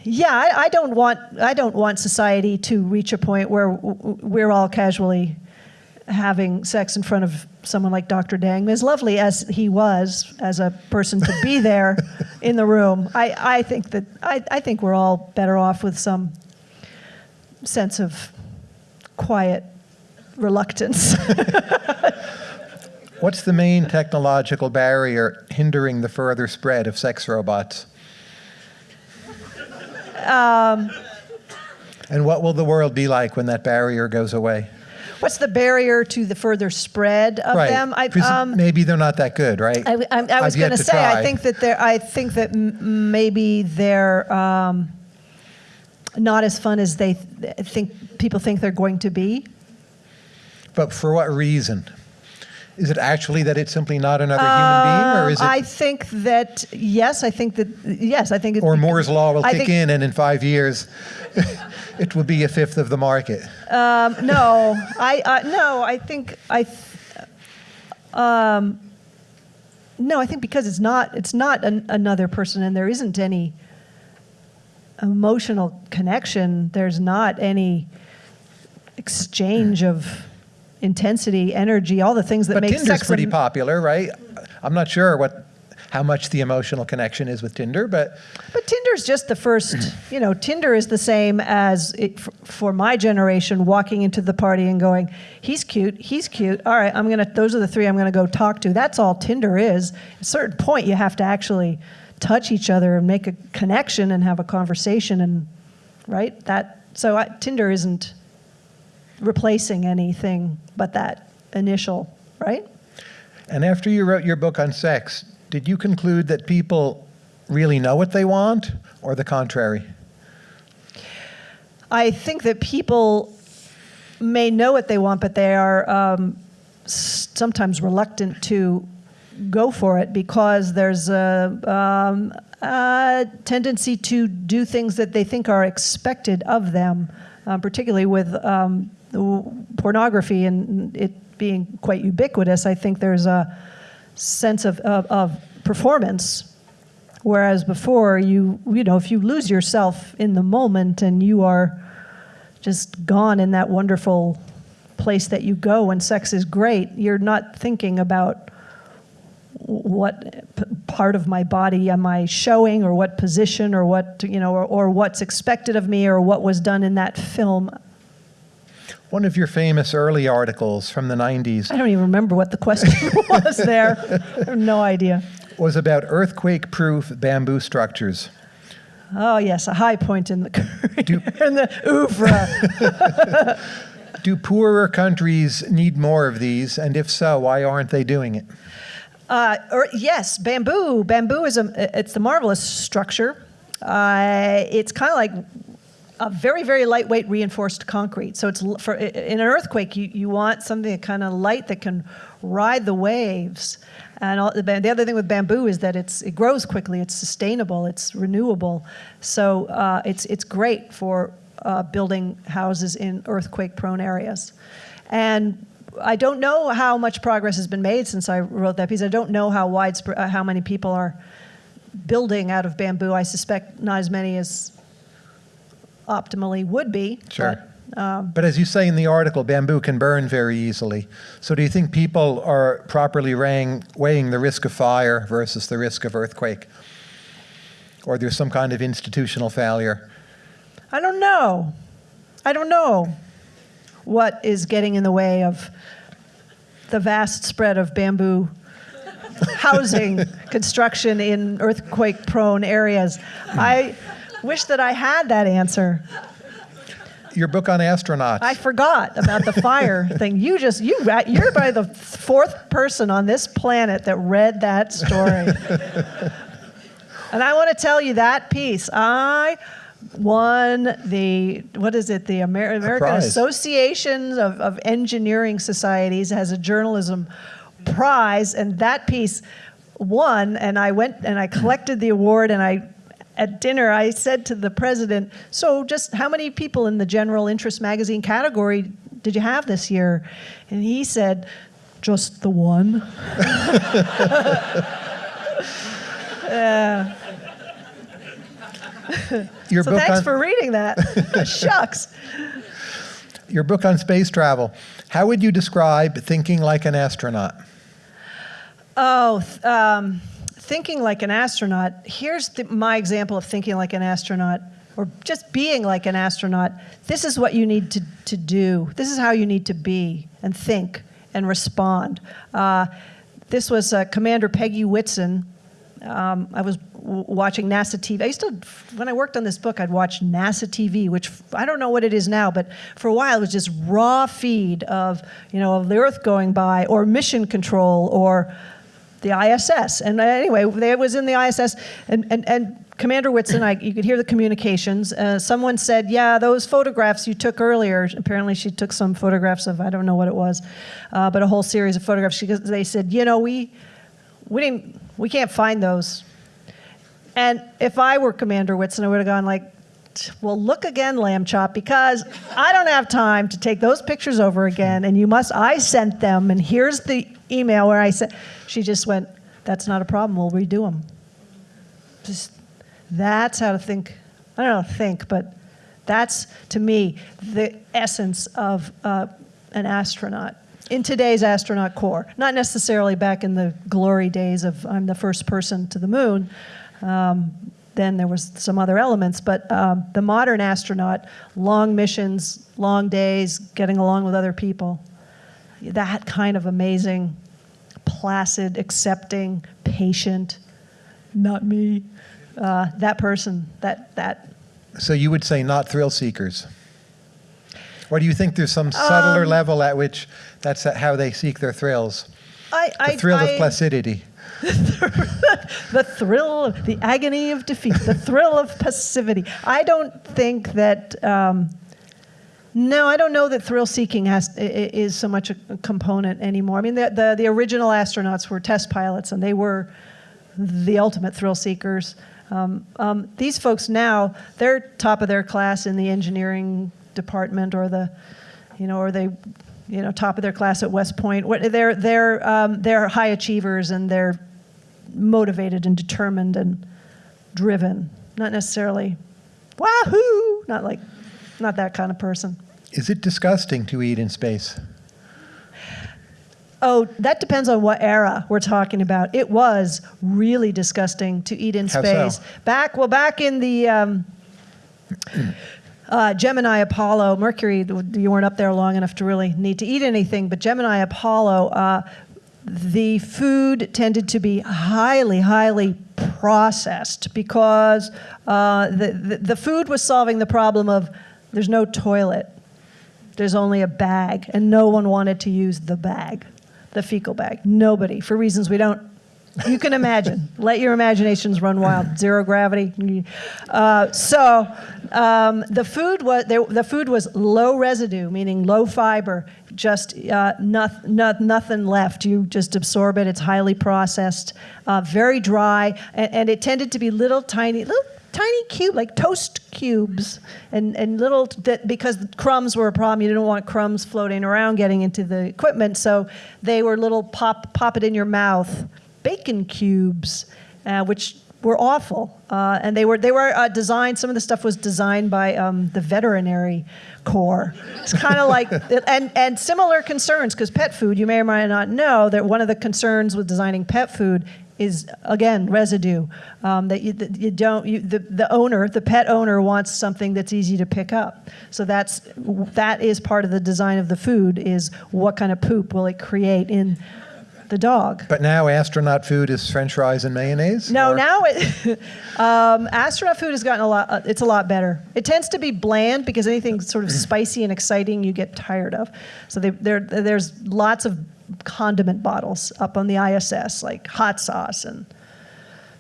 yeah, I, I don't want I don't want society to reach a point where we're all casually having sex in front of someone like Dr. Deng. As lovely as he was as a person to be *laughs* there in the room, I, I think that I, I think we're all better off with some sense of quiet reluctance. *laughs* What's the main technological barrier hindering the further spread of sex robots? Um, and what will the world be like when that barrier goes away? What's the barrier to the further spread of right. them? I, um, maybe they're not that good, right? I, I, I was going to say, I think that they're, I think that maybe they're um, not as fun as they th- think people think they're going to be. But for what reason? Is it actually that it's simply not another human being, or is it, I think that yes, I think that yes, I think it, or Moore's law will I kick in, and in five years, *laughs* it will be a fifth of the market? Um, no, I uh, no, I think I. th- Um, no, I think because it's not it's not an, another person, and there isn't any emotional connection. There's not any exchange of intensity, energy, all the things that But make Tinder's sex. pretty popular, right? I'm not sure what how much the emotional connection is with Tinder, but But Tinder's just the first, you know, Tinder is the same as it, for my generation walking into the party and going, he's cute, he's cute. All right, I'm going to, those are the three I'm going to go talk to. That's all Tinder is. At a certain point, you have to actually touch each other and make a connection and have a conversation and, right? That, so I, Tinder isn't replacing anything but that initial, right? and after you wrote your book on sex, did you conclude that people really know what they want, or the contrary? I think that people may know what they want, but they are um, sometimes reluctant to go for it because there's a, um, a tendency to do things that they think are expected of them, um, particularly with um, pornography and it being quite ubiquitous. I think there's a sense of, of, of performance Whereas before, you you know, if you lose yourself in the moment and you are just gone in that wonderful place that you go when sex is great, you're not thinking about what part of my body am I showing or what position or what you know or, or what's expected of me or what was done in that film. One of your famous early articles from the 90s I don't even remember what the question *laughs* was there. I have no idea. was about earthquake-proof bamboo structures. Oh yes, a high point in the *laughs* career, in the oeuvre. *laughs* Do poorer countries need more of these? And if so, why aren't they doing it? Uh, or, yes, bamboo. Bamboo is a it's the marvelous structure. Uh, it's kind of like a very very lightweight reinforced concrete. So it's for in an earthquake, you, you want something kind of light that can ride the waves. And all, the, the other thing with bamboo is that it's it grows quickly. It's sustainable. It's renewable. So uh, it's it's great for uh, building houses in earthquake prone areas. And I don't know how much progress has been made since I wrote that piece. I don't know how widespread, uh, how many people are building out of bamboo. I suspect not as many as optimally would be. Sure. But, um, But as you say in the article, bamboo can burn very easily. So do you think people are properly weighing, weighing the risk of fire versus the risk of earthquake? Or there's some kind of institutional failure? I don't know. I don't know what is getting in the way of the vast spread of bamboo *laughs* housing construction in earthquake prone areas. I wish that I had that answer. Your book on astronauts. I forgot about the fire *laughs* thing. You just you you're by the fourth person on this planet that read that story. and I want to tell you that piece. I won the what is it? The Amer- American. Association of, of Engineering Societies has a journalism prize, and that piece won. And I went and I collected the award, and I at dinner, I said to the president, So, just how many people in the general interest magazine category did you have this year? And he said, Just the one. *laughs* Uh, *laughs* your, so, book thanks on, for reading that. *laughs* Shucks. your book on space travel. How would you describe thinking like an astronaut? Oh, um, thinking like an astronaut. Here's the, my example of thinking like an astronaut, or just being like an astronaut. This is what you need to, to do. This is how you need to be and think and respond. Uh, this was uh, Commander Peggy Whitson. Um, I was watching NASA TV. I used to, when I worked on this book, I'd watch NASA TV, which I don't know what it is now, but for a while it was just raw feed of, you know, of the Earth going by, or mission control, or the ISS. And uh, anyway, they was in the ISS, and, and, and Commander Whitson, I, you could hear the communications. Uh, someone said, "Yeah, those photographs you took earlier." Apparently, she took some photographs of I don't know what it was, uh, but a whole series of photographs. She, they said, "You know, we we didn't we can't find those." And if I were Commander Whitson, I would have gone like, well, look again, lamb chop, because I don't have time to take those pictures over again. And you must, I sent them, and here's the email where I said, she just went, that's not a problem, we'll redo them. Just, that's how to think. I don't know, think, but that's, to me, the essence of uh, an astronaut. In today's astronaut corps, not necessarily back in the glory days of I'm the first person to the moon, um, then there was some other elements, but um, the modern astronaut, long missions, long days, getting along with other people, that kind of amazing, placid, accepting, patient, not me, uh, that person, that that. So you would say not thrill seekers? Or do you think there's some subtler Um, level at which that's how they seek their thrills? I, The I, thrill I, of placidity. The thrill, of, the agony of defeat, the thrill of passivity. I don't think that. Um, no, I don't know that thrill seeking has is so much a component anymore. I mean, the, the the original astronauts were test pilots, and they were the ultimate thrill seekers. Um, um, these folks now, they're top of their class in the engineering department, or the, you know, or they, you know, top of their class at West Point. What they're they're um, they're high achievers, and they're motivated and determined and driven. Not necessarily, wahoo! Not like, not that kind of person. Is it disgusting to eat in space? Oh, that depends on what era we're talking about. It was really disgusting to eat in How so? space. Back, well, back in the, um, uh, Gemini, Apollo, Mercury, you weren't up there long enough to really need to eat anything, but Gemini, Apollo, uh, the food tended to be highly, highly processed because uh, the, the, the food was solving the problem of there's no toilet, there's only a bag, and no one wanted to use the bag, the fecal bag. Nobody, for reasons we don't you can imagine. Let your imaginations run wild. Zero gravity. Uh, so um, the food was there, the food was low residue, meaning low fiber. Just uh, not, not, nothing left. You just absorb it. It's highly processed, uh, very dry, and, and, it tended to be little tiny little. Tiny cube, like toast cubes, and, and little, that because crumbs were a problem, you didn't want crumbs floating around getting into the equipment, so they were little pop, pop it in your mouth bacon cubes, uh, which were awful. Uh, and they were, they were uh, designed, some of the stuff was designed by um, the veterinary corps. It's kind of like, *laughs* and, and similar concerns, because pet food, you may or may not know that one of the concerns with designing pet food is again residue um, that, you, that you don't you, the, the owner the pet owner wants something that's easy to pick up so that's that is part of the design of the food is what kind of poop will it create in the dog. But now astronaut food is French fries and mayonnaise. No, or? now it, *laughs* um, astronaut food has gotten a lot. Uh, it's a lot better. It tends to be bland because anything sort of *clears throat* spicy and exciting you get tired of. So they, there, there's lots of condiment bottles up on the ISS, like hot sauce and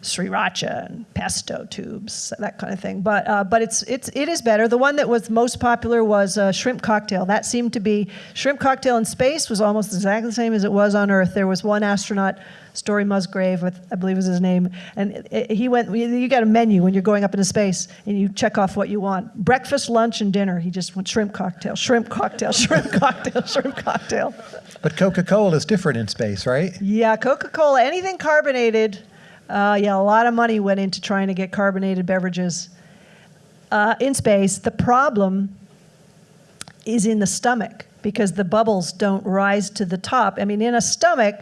sriracha and pesto tubes, that kind of thing. But uh, but it's it's it is better. The one that was most popular was uh, shrimp cocktail. That seemed to be shrimp cocktail in space was almost exactly the same as it was on Earth. There was one astronaut. Story Musgrave, with I believe was his name, and it, it, he went. You got a menu when you're going up into space, and you check off what you want: breakfast, lunch, and dinner. He just went shrimp cocktail, shrimp cocktail, *laughs* shrimp cocktail, shrimp cocktail. But Coca-Cola is different in space, right? Yeah, Coca-Cola, anything carbonated uh, yeah, a lot of money went into trying to get carbonated beverages uh, in space. The problem is in the stomach because the bubbles don't rise to the top. I mean, in a stomach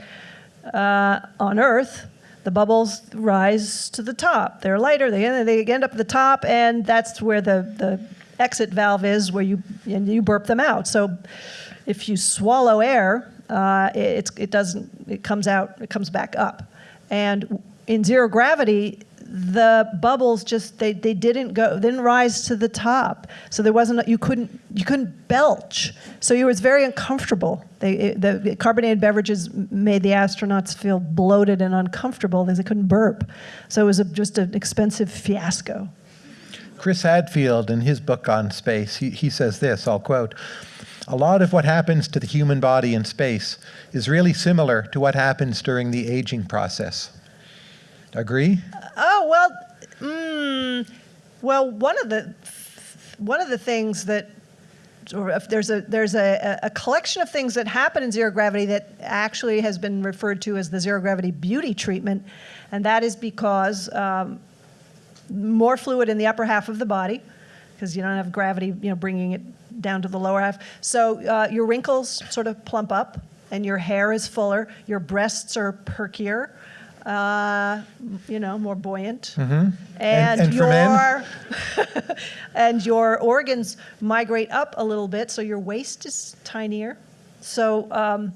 uh, on Earth, the bubbles rise to the top. They're lighter, they, they end up at the top, and that's where the, the exit valve is where you, and you burp them out. So if you swallow air, uh, it, it doesn't, it comes out, it comes back up. And in zero gravity, the bubbles just they, they didn't go didn't rise to the top. So there wasn't you couldn't you couldn't belch. So it was very uncomfortable. They, it, the carbonated beverages made the astronauts feel bloated and uncomfortable because they couldn't burp. So it was a, just an expensive fiasco. Chris hadfield in his book on space he, he says this i'll quote a lot of what happens to the human body in space is really similar to what happens during the aging process Agree? Oh well, mm, well one of the one of the things that or if there's a there's a, a collection of things that happen in zero gravity that actually has been referred to as the zero gravity beauty treatment, and that is because um, more fluid in the upper half of the body, because you don't have gravity, you know, bringing it down to the lower half. So uh, your wrinkles sort of plump up, and your hair is fuller. Your breasts are perkier uh, you know, more buoyant. Mm -hmm. And, and, and your *laughs* and your organs migrate up a little bit, so your waist is tinier. So um,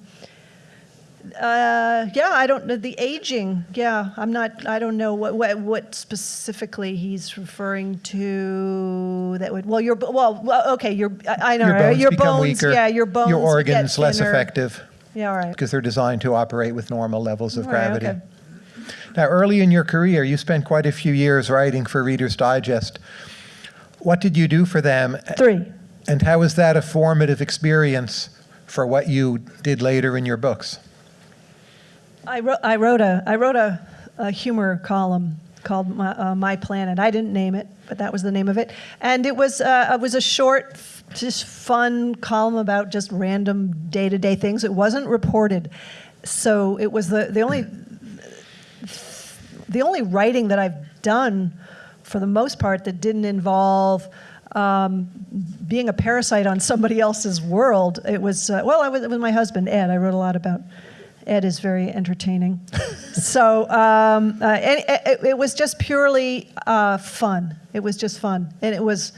uh, yeah, I don't know the aging. Yeah, I'm not. I don't know what what, what specifically he's referring to. That would well, your well, okay, your I know your bones, your bones weaker, yeah, your bones, your organs less effective. Yeah, all right. Because they're designed to operate with normal levels of all gravity. Right, okay. Now, early in your career, you spent quite a few years writing for Reader's Digest. What did you do for them? Three. And how was that a formative experience for what you did later in your books? I wrote, I wrote, a, I wrote a, a humor column called My, uh, My, Planet. I didn't name it, but that was the name of it. And it was, uh, it was a short, just fun column about just random day-to-day -day things. It wasn't reported. So it was the, the only the only writing that I've done, for the most part, that didn't involve um, being a parasite on somebody else's world. It was, uh, well, I was with my husband, Ed. I wrote a lot about Ed is very entertaining. *laughs* so um, uh, it, it, it, was just purely uh, fun. It was just fun. And it was,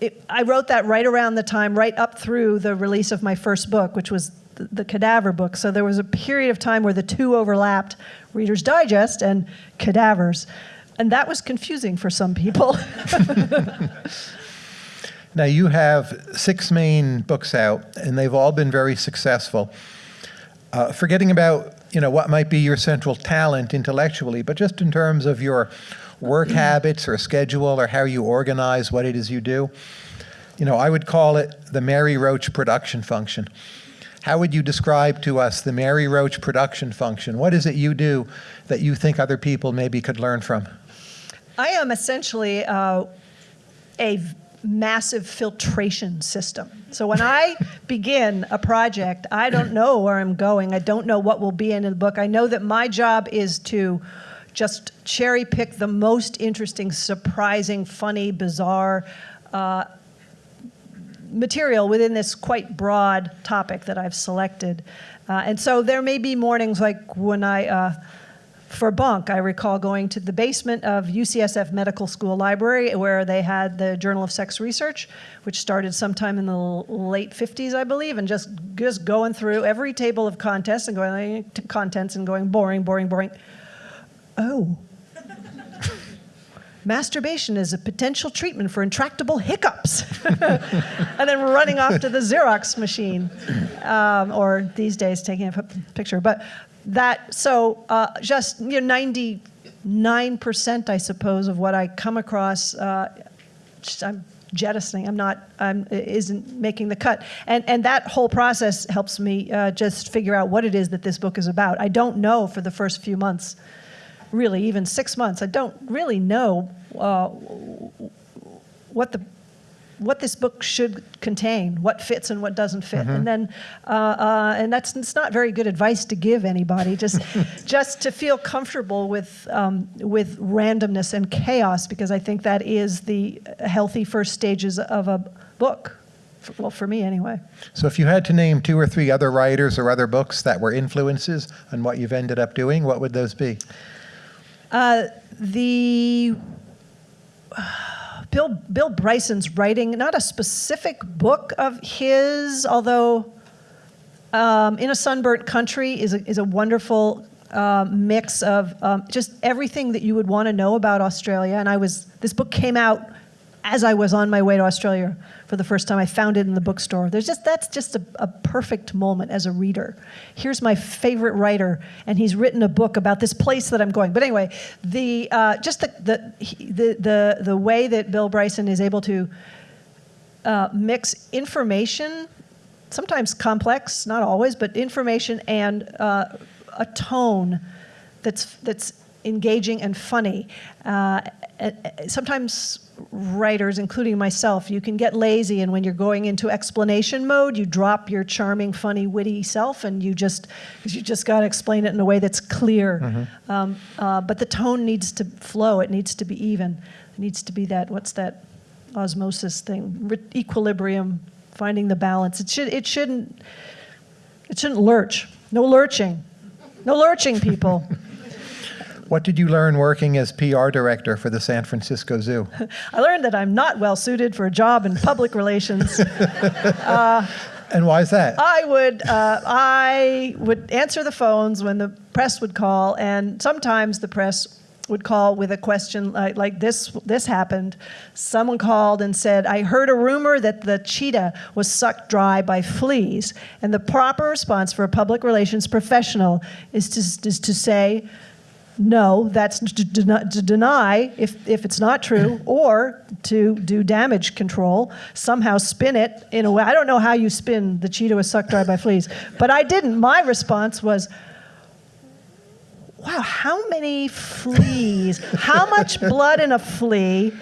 it, I wrote that right around the time, right up through the release of my first book, which was the, the Cadaver book. So there was a period of time where the two overlapped Reader's Digest and Cadavers. And that was confusing for some people. *laughs* Now, you have six main books out, and they've all been very successful. Uh, forgetting about you know what might be your central talent intellectually, but just in terms of your work *clears throat* habits or schedule or how you organize what it is you do, you know, I would call it the Mary Roach production function. How would you describe to us the Mary Roach production function? What is it you do that you think other people maybe could learn from? I am essentially uh, a massive filtration system. So when I *laughs* begin a project, I don't know where I'm going. I don't know what will be in the book. I know that my job is to just cherry pick the most interesting, surprising, funny, bizarre uh, material within this quite broad topic that I've selected. Uh, and so there may be mornings like when I uh, for Bonk, I recall going to the basement of UCSF Medical School Library where they had the Journal of Sex Research, which started sometime in the late 50s, I believe, and just just going through every table of contents and going contents and going boring, boring, boring. Oh. Masturbation is a potential treatment for intractable hiccups. *laughs* and then running off to the Xerox machine, um, or these days taking a picture. But that so uh, just you know 99% I suppose of what I come across uh, I'm jettisoning I'm not I'm isn't making the cut and and that whole process helps me uh, just figure out what it is that this book is about I don't know for the first few months really even six months I don't really know uh, what the what this book should contain, what fits and what doesn't fit, Mm-hmm. and then, uh, uh, and that's it's not very good advice to give anybody. Just, *laughs* just to feel comfortable with um, with randomness and chaos, because I think that is the healthy first stages of a book. For, well, for me anyway. So, if you had to name two or three other writers or other books that were influences on what you've ended up doing, what would those be? Uh, the *sighs* Bill, Bill Bryson's writing, not a specific book of his, although um, In a Sunburnt Country is a, is a wonderful uh, mix of um, just everything that you would want to know about Australia. And I was, this book came out as I was on my way to Australia for the first time. I found it in the bookstore. There's just, that's just a, a perfect moment as a reader. Here's my favorite writer, and he's written a book about this place that I'm going. But anyway, the, uh, just the, the, the, the, the way that Bill Bryson is able to uh, mix information, sometimes complex, not always, but information and uh, a tone that's, that's engaging and funny. Uh, sometimes writers, including myself, you can get lazy, and when you're going into explanation mode, you drop your charming, funny, witty self, and you just you just got to explain it in a way that's clear. Mm-hmm. Um, uh, but the tone needs to flow; it needs to be even. It needs to be that what's that osmosis thing, Re- equilibrium, finding the balance. It should it shouldn't it shouldn't lurch. No lurching. No lurching, people. *laughs* What did you learn working as PR director for the San Francisco Zoo? *laughs* I learned that I'm not well suited for a job in public relations. *laughs* And why is that? I would uh, I would answer the phones when the press would call, and sometimes the press would call with a question like, like this this happened. Someone called and said, "I heard a rumor that the cheetah was sucked dry by fleas," and the proper response for a public relations professional is to is to say. No, that's to, deny, to deny if, if it's not true, *clears throat* or to do damage control, somehow spin it in a way. I don't know how you spin the cheetah was sucked dry by fleas, but I didn't. My response was, wow, how many fleas? How much *laughs* blood in a flea?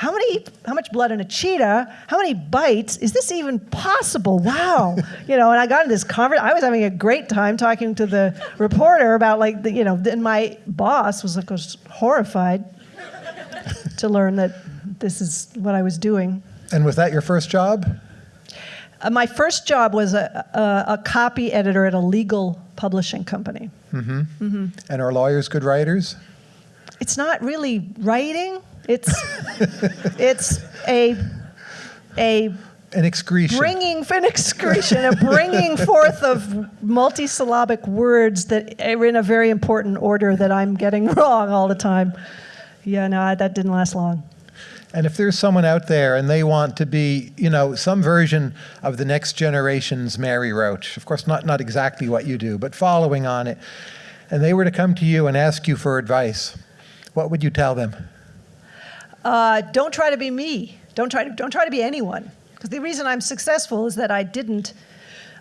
How many? How much blood in a cheetah? How many bites? Is this even possible? Wow, *laughs* you know. And I got in this conversation. I was having a great time talking to the reporter about like the, you know. And my boss was like was horrified to learn that this is what I was doing. And was that your first job? Uh, my first job was a, a, a copy editor at a legal publishing company. Mm -hmm. Mm -hmm. And are lawyers good writers? It's not really writing. It's it's a a An excretion. bringing an excretion, a bringing forth of multisyllabic words that are in a very important order that I'm getting *laughs* wrong all the time. Yeah, no, I- that didn't last long. And if there's someone out there and they want to be, you know, some version of the next generation's Mary Roach, of course, not, not exactly what you do, but following on it, and they were to come to you and ask you for advice, what would you tell them? Uh, don't try to be me. Don't try to don't try to be anyone. Because the reason I'm successful is that I didn't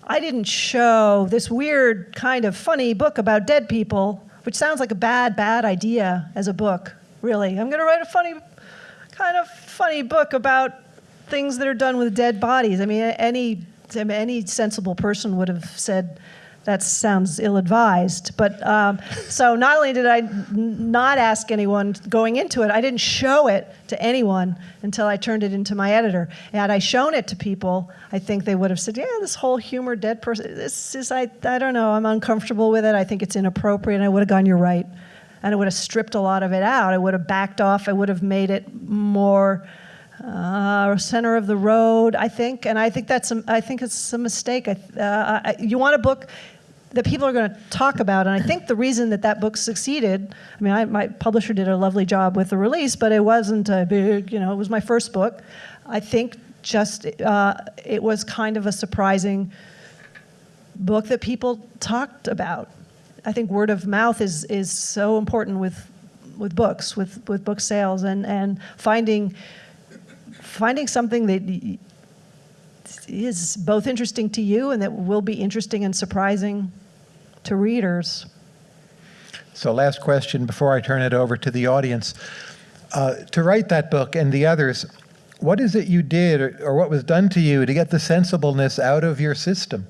I didn't show this weird kind of funny book about dead people, which sounds like a bad bad idea as a book. Really, I'm going to write a funny kind of funny book about things that are done with dead bodies. I mean, any any sensible person would have said that sounds ill-advised. But um, so not only did I not ask anyone going into it, I didn't show it to anyone until I turned it into my editor. Had I shown it to people, I think they would have said, "Yeah, this whole humor dead person. This is I I don't know. I'm uncomfortable with it. I think it's inappropriate." And I would have gone, "You're right." And I would have stripped a lot of it out. I would have backed off. I would have made it more uh, center of the road, I think, and I think that's a, I think it's a mistake. I, uh, I, you want a book that people are going to talk about, and I think the reason that that book succeeded. I mean, I, my publisher did a lovely job with the release, but it wasn't a big, you know, it was my first book. I think just uh, it was kind of a surprising book that people talked about. I think word of mouth is is so important with with books, with with book sales, and and finding finding something that is both interesting to you and that will be interesting and surprising to readers. So, last question before I turn it over to the audience. Uh, to write that book and the others, what is it you did or, or what was done to you to get the sensibleness out of your system?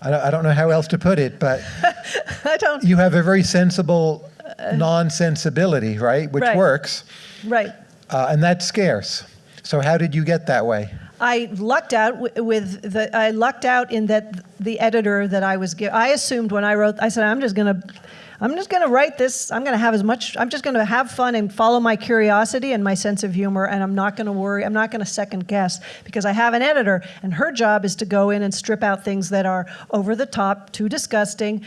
I don't, I don't know how else to put it, but *laughs* I don't. you have a very sensible non sensibility, right? Which Right. works, Right. uh, and that's scarce. So, how did you get that way? I lucked out with the. I lucked out in that the editor that I was. I assumed when I wrote. I said I'm just gonna. I'm just gonna write this. I'm gonna have as much. I'm just gonna have fun and follow my curiosity and my sense of humor, and I'm not gonna worry. I'm not gonna second guess because I have an editor, and her job is to go in and strip out things that are over the top, too disgusting,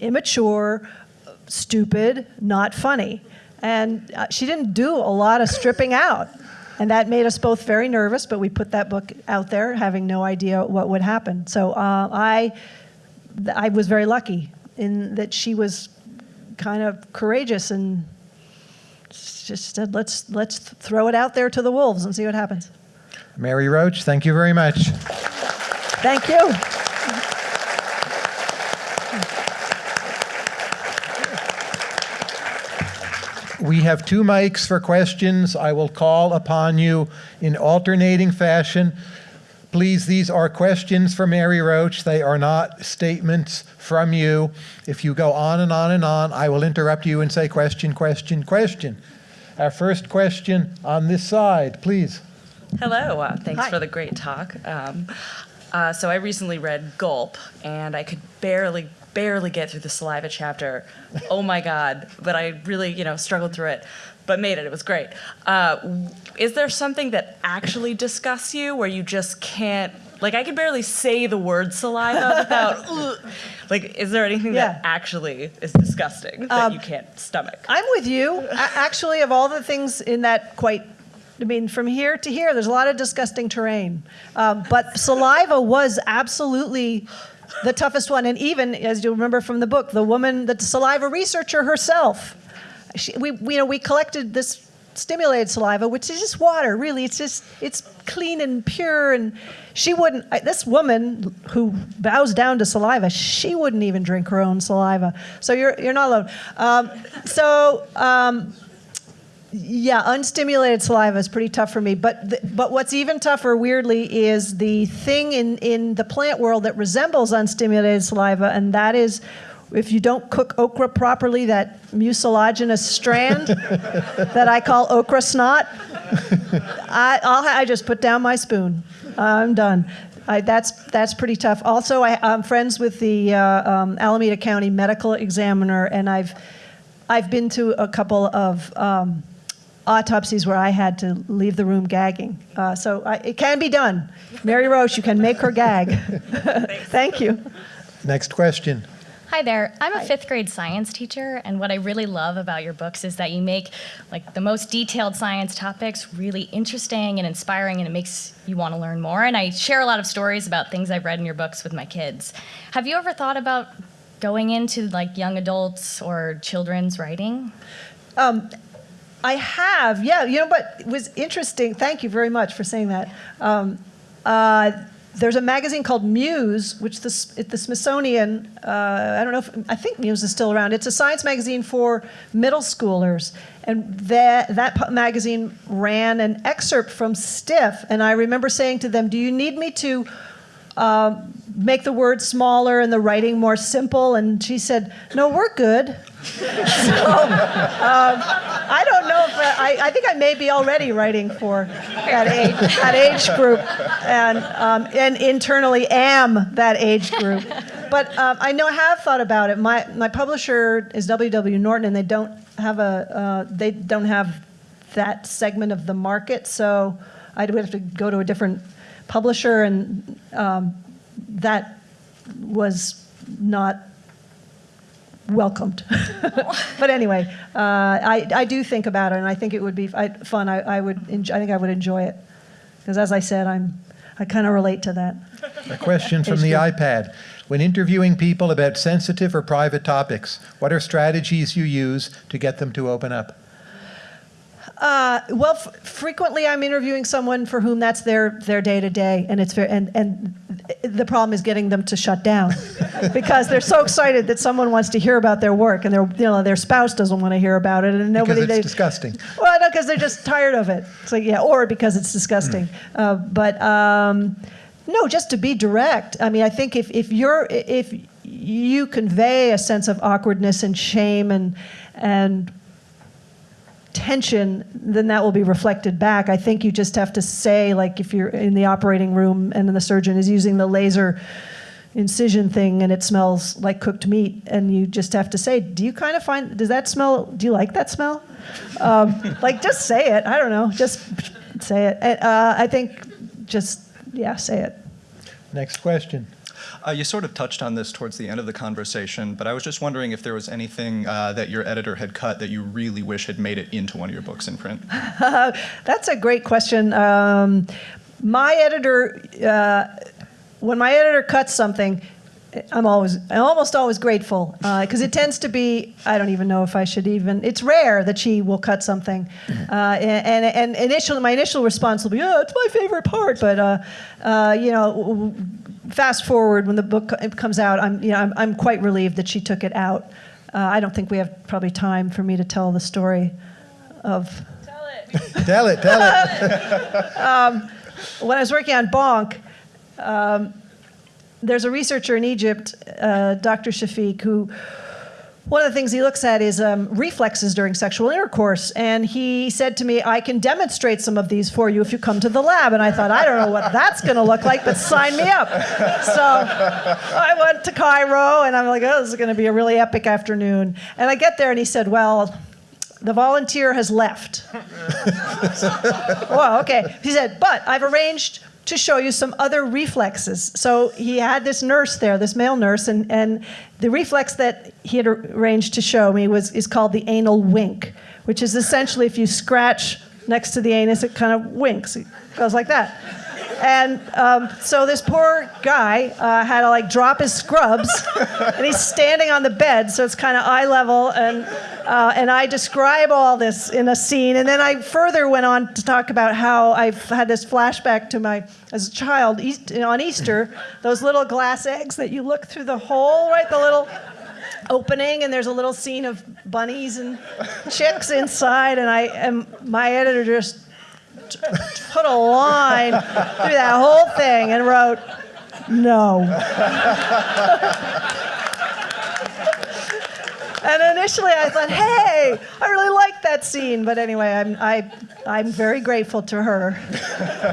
immature, stupid, not funny. And uh, she didn't do a lot of stripping out. And that made us both very nervous, but we put that book out there having no idea what would happen. So uh, I, I was very lucky in that she was kind of courageous and just said, let's, let's throw it out there to the wolves and see what happens. Mary Roach, thank you very much. Thank you. We have two mics for questions. I will call upon you in alternating fashion. Please, these are questions for Mary Roach. They are not statements from you. If you go on and on and on, I will interrupt you and say question, question, question. Our first question on this side, please. Hello, uh, thanks Hi. for the great talk. Um, uh, so I recently read Gulp, and I could barely, barely get through the saliva chapter. Oh my God! But I really, you know, struggled through it, but made it. It was great. Uh, is there something that actually disgusts you, where you just can't? Like I could barely say the word saliva without. "Ugh." *laughs* like, is there anything Yeah. that actually is disgusting that Um, you can't stomach? I'm with you. Actually, of all the things in that quite, I mean, from here to here, there's a lot of disgusting terrain. Um, but saliva was absolutely the toughest one. And even, as you remember from the book, the woman, the saliva researcher herself, she, we, we, you know, we collected this stimulated saliva, which is just water, really. It's just, it's clean and pure. And she wouldn't, I- this woman who bows down to saliva, she wouldn't even drink her own saliva. So you're, you're not alone. Um, so, um, yeah, unstimulated saliva is pretty tough for me. But th- but what's even tougher, weirdly, is the thing in in the plant world that resembles unstimulated saliva, and that is. If you don't cook okra properly, that mucilaginous strand *laughs* that I call okra snot, I, I'll, I just put down my spoon. I'm done. I, that's that's pretty tough. Also, I, I'm friends with the uh, um, Alameda County Medical Examiner, and I've I've been to a couple of um, autopsies where I had to leave the room gagging. Uh, so I, it can be done. Mary Roach, you can make her gag. *laughs* Thank you. Next question. Hi there. I'm a Hi. fifth grade science teacher, and what I really love about your books is that you make like the most detailed science topics really interesting and inspiring, and it makes you want to learn more. And I share a lot of stories about things I've read in your books with my kids. Have you ever thought about going into like young adults or children's writing? I have, yeah. You know, but it was interesting. Thank you very much for saying that. Um, uh, there's a magazine called Muse, which the, the Smithsonian, uh, I don't know if, I think Muse is still around. It's a science magazine for middle schoolers. And that, that magazine ran an excerpt from Stiff. And I remember saying to them, Do you need me to um, make the words smaller and the writing more simple? And she said, No, we're good. I don't know if uh, I, I think I may be already writing for that age, that age group, and um, and internally am that age group. But um, I know I have thought about it. My my publisher is W.W. Norton, and they don't have a uh, they don't have that segment of the market, so I'd have to go to a different publisher, and um, that was not welcomed. *laughs* but anyway, uh, I, I do think about it, and I think it would be I, fun. I, I would enjoy, I think I would enjoy it because, as I said, I'm I kind of relate to that. A question from the iPad. When interviewing people about sensitive or private topics, what are strategies you use to get them to open up? Uh, well, f- frequently I'm interviewing someone for whom that's their their day to day, and it's very and and the problem is getting them to shut down *laughs* because they're so excited that someone wants to hear about their work, and their you know their spouse doesn't want to hear about it, and nobody Because it's they, disgusting. Well, no, because they're just tired of it. It's like, yeah, or because it's disgusting. Uh, but um, no, just to be direct. I mean, I think if, if you're if you convey a sense of awkwardness and shame and and tension, then that will be reflected back. I think you just have to say, like, if you're in the operating room and the surgeon is using the laser incision thing and it smells like cooked meat, and you just have to say, do you kind of find, does that smell, do you like that smell? Um, *laughs* like, just say it. I don't know. Just say it. Uh, I think just, yeah, say it. Next question. Uh, you sort of touched on this towards the end of the conversation, but I was just wondering if there was anything uh, that your editor had cut that you really wish had made it into one of your books in print. *laughs* That's a great question. Um, my editor, uh, when my editor cuts something, I'm always, I'm almost always grateful because it tends to be. I don't even know if I should even. It's rare that she will cut something, uh, and, and and initially my initial response will be, "Oh, it's my favorite part," but uh, uh, you know. Fast forward when the book comes out, I'm, you know, I'm, I'm quite relieved that she took it out. Uh, I don't think we have probably time for me to tell the story of Tell it. Tell it, tell *laughs* it. when I was working on Bonk, um, there's a researcher in Egypt, uh, Dr. Shafiq, who one of the things he looks at is um, reflexes during sexual intercourse. And he said to me, I can demonstrate some of these for you if you come to the lab. And I thought, I don't know what that's going to look like, but sign me up. So I went to Cairo, and I'm like, oh, this is going to be a really epic afternoon. And I get there, and he said, well, the volunteer has left. *laughs* well, okay. He said, but I've arranged to show you some other reflexes. So he had this nurse there, this male nurse, and, and the reflex that he had arranged to show me was is called the anal wink, which is essentially if you scratch next to the anus, it kind of winks. It goes like that. And um, so this poor guy uh, had to like drop his scrubs, and he's standing on the bed, so it's kind of eye level. And uh, and I describe all this in a scene, and then I further went on to talk about how I've had this flashback to my as a child East, on Easter, those little glass eggs that you look through the hole, right, the little opening and there's a little scene of bunnies and chicks inside and I and my editor just put a line through that whole thing and wrote no. And initially I thought, hey, I really like that scene. But anyway, I'm, I, I'm very grateful to her *laughs*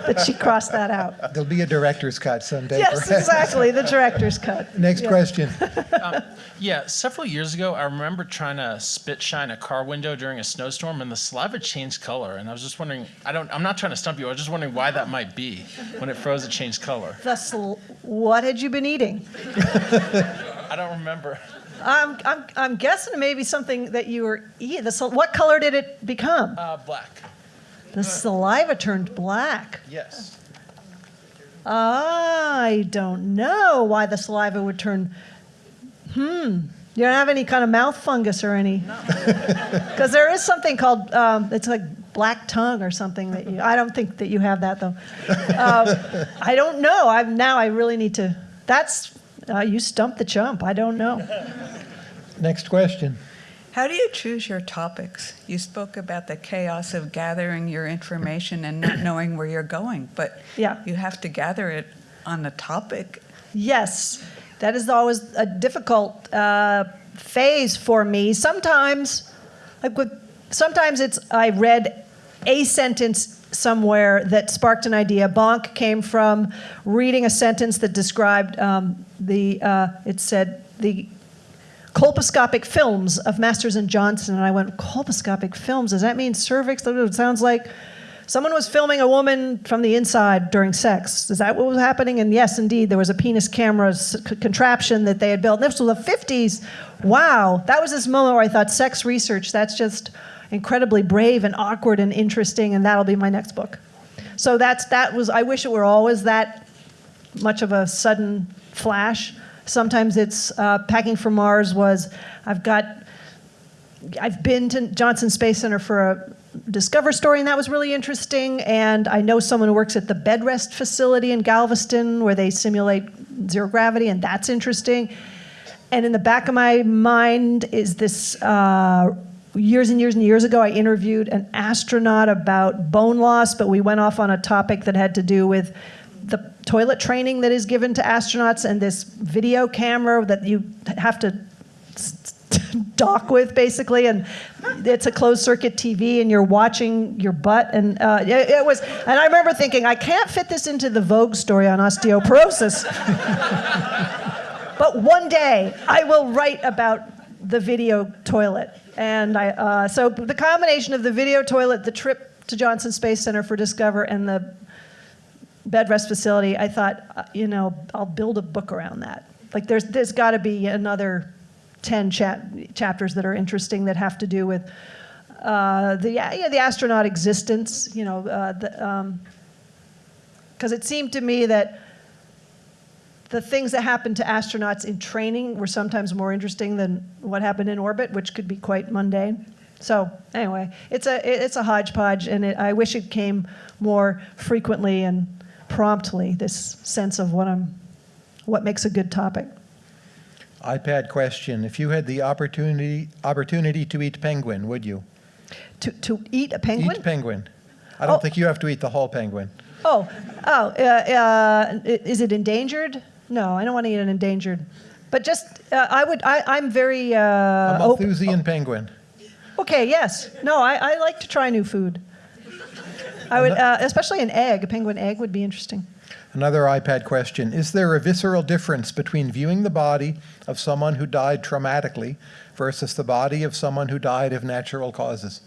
that she crossed that out. There'll be a director's cut someday. Yes, perhaps. exactly, the director's cut. *laughs* Next Yeah. question. *laughs* Um, yeah, several years ago, I remember trying to spit shine a car window during a snowstorm, and the saliva changed color. And I was just wondering, I don't, I'm not trying to stump you. I was just wondering why that might be. When it froze, it changed color. The sl- what had you been eating? I don't remember. I'm, I'm, I'm guessing maybe something that you were eating. What color did it become? Uh, black. The saliva turned black. Yes. I don't know why the saliva would turn. Hmm. You don't have any kind of mouth fungus or any. Because *laughs* there is something called um, it's like black tongue or something that you. I don't think that you have that though. um, I don't know. I'm now I really need to. That's uh, you stumped the chump. I don't know. Next question. How do you choose your topics? You spoke about the chaos of gathering your information and not knowing where you're going, but Yeah. you have to gather it on the topic. Yes, that is always a difficult uh, phase for me. Sometimes, like with, sometimes it's I read a sentence somewhere that sparked an idea. Bonk came from reading a sentence that described um, the. Uh, it said the colposcopic films of Masters and Johnson, and I went colposcopic films. Does that mean cervix? It sounds like. Someone was filming a woman from the inside during sex. Is that what was happening? And yes, indeed, there was a penis camera contraption that they had built. And This was the 50s. Wow, that was this moment where I thought, sex research, that's just incredibly brave and awkward and interesting, and that'll be my next book. So that's that was. I wish it were always that much of a sudden flash. Sometimes it's uh, packing for Mars was. I've got I've been to Johnson Space Center for a Discover story, and that was really interesting. And I know someone who works at the bed rest facility in Galveston where they simulate zero gravity, and that's interesting. And in the back of my mind is this uh, years and years and years ago, I interviewed an astronaut about bone loss, but we went off on a topic that had to do with the toilet training that is given to astronauts and this video camera that you have to *laughs* dock with basically and it's a closed circuit tv and you're watching your butt and uh, it, it was and i remember thinking i can't fit this into the vogue story on osteoporosis. *laughs* But one day i will write about the video toilet. And i uh, so the combination of the video toilet the trip to johnson space center for discover and the bed rest facility i thought uh, you know i'll build a book around that like there's there's got to be another 10 chap- chapters that are interesting that have to do with uh, the yeah, the astronaut existence you know uh, the, because it seemed to me that the things that happened to astronauts in training were sometimes more interesting than what happened in orbit, which could be quite mundane. So anyway, it's a it's a hodgepodge, and it, I wish it came more frequently and promptly. This sense of what I'm, what makes a good topic. iPad question. If you had the opportunity opportunity to eat penguin, would you? To to eat a penguin? Eat penguin. I don't Oh. think you have to eat the whole penguin. Oh, oh, uh, uh, is it endangered? No, I don't want to eat an endangered. But just, uh, I would, I, I'm very. Uh, A Malthusian penguin. okay, yes. No, I, I like to try new food. I would, uh, especially an egg. A penguin egg would be interesting. Another iPad question. Is there a visceral difference between viewing the body of someone who died traumatically versus the body of someone who died of natural causes?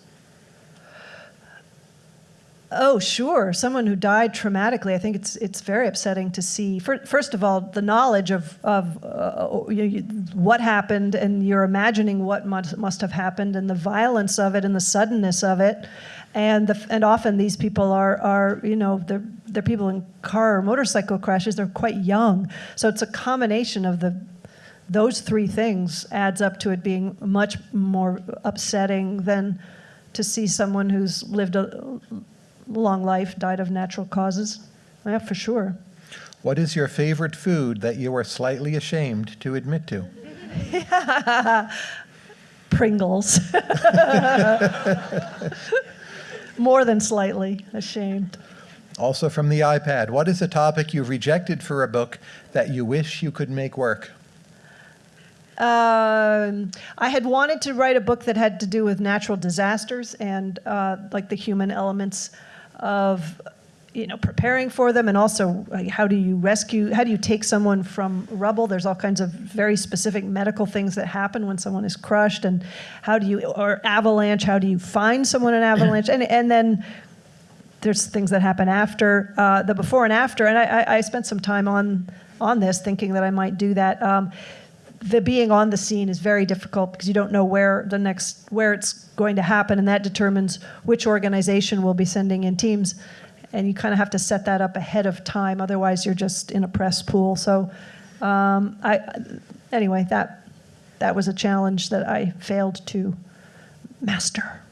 Oh, sure. Someone who died traumatically. I think it's it's very upsetting to see. Fir- First of all, the knowledge of of uh, you, you, what happened, and you're imagining what must, must have happened, and the violence of it, and the suddenness of it, and the and often these people are are you know they're they're people in car or motorcycle crashes. They're quite young, so it's a combination of the those three things adds up to it being much more upsetting than to see someone who's lived a long life, died of natural causes. Yeah, for sure. What is your favorite food that you are slightly ashamed to admit to? *laughs* Pringles. *laughs* *laughs* More than slightly ashamed. Also from the iPad, what is a topic you've rejected for a book that you wish you could make work? Um, I had wanted to write a book that had to do with natural disasters and uh, like the human elements of, you know, preparing for them, and also how do you rescue? How do you take someone from rubble? There's all kinds of very specific medical things that happen when someone is crushed, and how do you or avalanche? How do you find someone in avalanche? And and then there's things that happen after uh, the before and after, and I, I, I spent some time on on this, thinking that I might do that. Um, the being on the scene is very difficult because you don't know where the next where it's going to happen, and that determines which organization will be sending in teams, and you kind of have to set that up ahead of time. Otherwise, you're just in a press pool. So, um, I anyway that that was a challenge that I failed to master.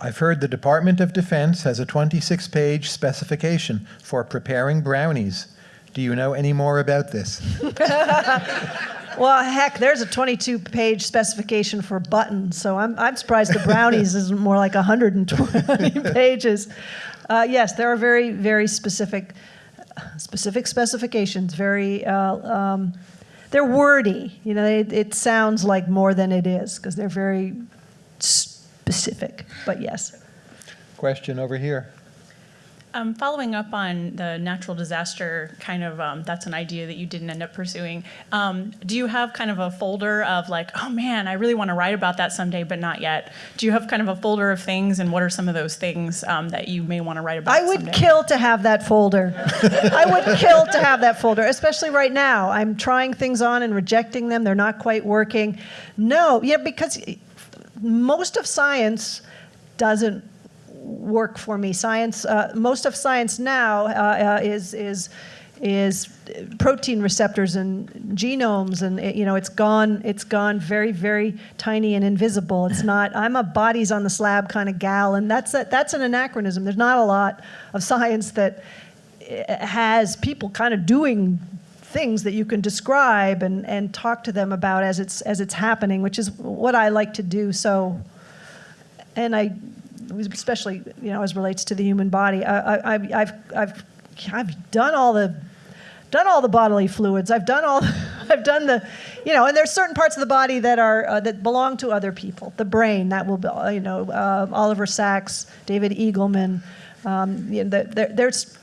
I've heard the Department of Defense has a 26-page specification for preparing brownies. Do you know any more about this? *laughs* Well, heck, there's a 22-page specification for buttons, so I'm, I'm surprised the brownies *laughs* isn't more like 120 *laughs* pages. Uh, yes, there are very, very specific, specific specifications. Very, uh, um, they're wordy. You know, it, it sounds like more than it is because they're very specific. But yes. Question over here. Um, following up on the natural disaster kind of, um, that's an idea that you didn't end up pursuing. Um, do you have kind of a folder of like, oh man, I really want to write about that someday, but not yet? Do you have kind of a folder of things, and what are some of those things um, that you may want to write about? I would someday? kill to have that folder. *laughs* I would kill to have that folder, especially right now. I'm trying things on and rejecting them. They're not quite working. No, yeah, because most of science doesn't work for me. Science, uh, most of science now uh, uh, is is is protein receptors and genomes, and it, you know it's gone. It's gone very very tiny and invisible. It's *laughs* not. I'm a bodies on the slab kind of gal, and that's a, that's an anachronism. There's not a lot of science that uh, has people kind of doing things that you can describe and, and talk to them about as it's as it's happening, which is what I like to do. So, and I, especially you know as relates to the human body, I, I, I've I've I've done all the done all the bodily fluids. I've done all *laughs* I've done the you know, and there's certain parts of the body that are uh, that belong to other people. The brain that will be uh, you know uh, Oliver Sacks, David Eagleman. Um, you know, the, there, there's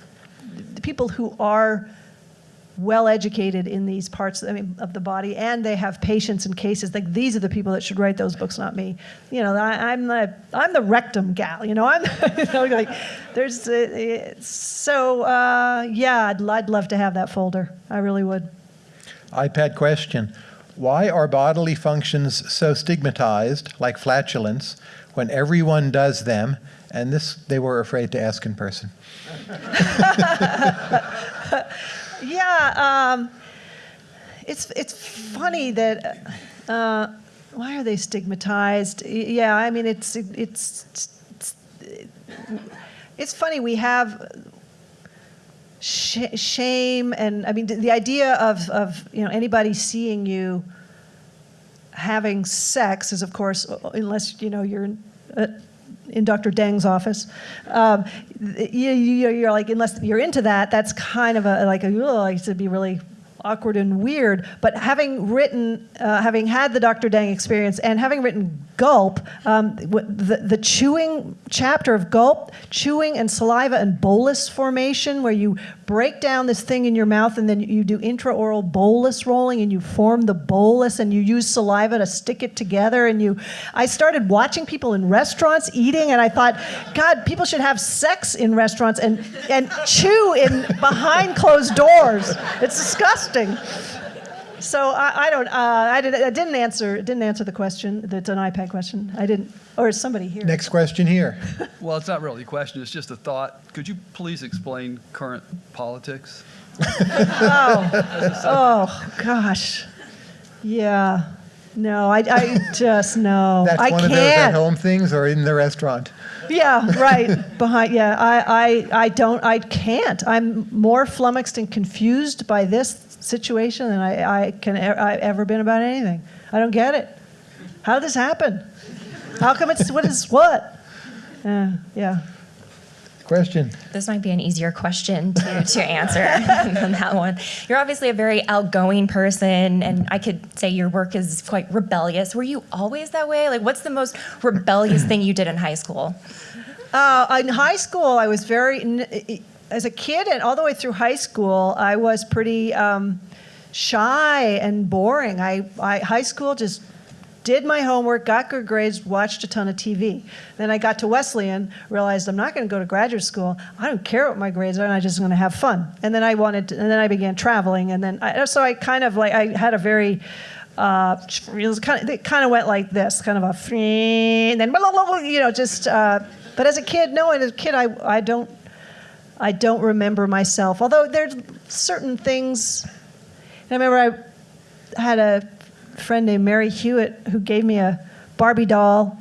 people who are well educated in these parts I mean, of the body, and they have patients and cases. Like these are the people that should write those books, not me. You know, I, am the I'm the rectum gal. You know, *laughs* I'm you know, like there's uh, so uh, yeah. I'd I'd love to have that folder. I really would. iPad question. Why are bodily functions so stigmatized, like flatulence, when everyone does them? And this they were afraid to ask in person. *laughs* Yeah, um, it's it's funny that uh, why are they stigmatized? Yeah, I mean it's it's it's, it's funny we have sh- shame and I mean the idea of of you know anybody seeing you having sex is of course unless you know you're. Uh, in Dr. Deng's office. Um, you, you're like, unless you're into that, that's kind of a like a, oh, it to be really awkward and weird. But having written, uh, having had the Dr. Deng experience and having written Gulp, um, the, the chewing chapter of Gulp, chewing and saliva and bolus formation, where you break down this thing in your mouth and then you do intraoral bolus rolling and you form the bolus and you use saliva to stick it together. And you, I started watching people in restaurants eating and I thought, God, people should have sex in restaurants and, and chew in behind closed doors. It's disgusting. So I, I don't. Uh, I, did, I didn't answer. Didn't answer the question. That's an iPad question. I didn't. Or is somebody here? Next question here. *laughs* Well, it's not really a question, it's just a thought. Could you please explain current politics? Oh, oh gosh. Yeah. No, I, I just no. *laughs* That's I one of those at-home things or in the restaurant? Yeah, *laughs* right. Behind. Yeah, I, I, I don't. I can't. I'm more flummoxed and confused by this situation than I, I can. I've ever been about anything. I don't get it. How did this happen? How come it's what is what? Uh, yeah. Question. This might be an easier question to, to answer *laughs* than that one. You're obviously a very outgoing person, and I could say your work is quite rebellious. Were you always that way? Like, what's the most rebellious thing you did in high school? Uh, in high school, I was very, n- as a kid and all the way through high school, I was pretty um, shy and boring. I, I high school just did my homework, got good grades, watched a ton of TV. Then I got to Wesleyan, realized I'm not going to go to graduate school. I don't care what my grades are, and I'm just going to have fun. And then I wanted, to, and then I began traveling, and then I, so I kind of like I had a very uh, it was kind of, it kind of went like this, kind of a, and then you know, just. Uh, but as a kid, no, as a kid, I, I don't, I don't remember myself. Although there's certain things. I remember I had a friend named Mary Hewitt who gave me a Barbie doll,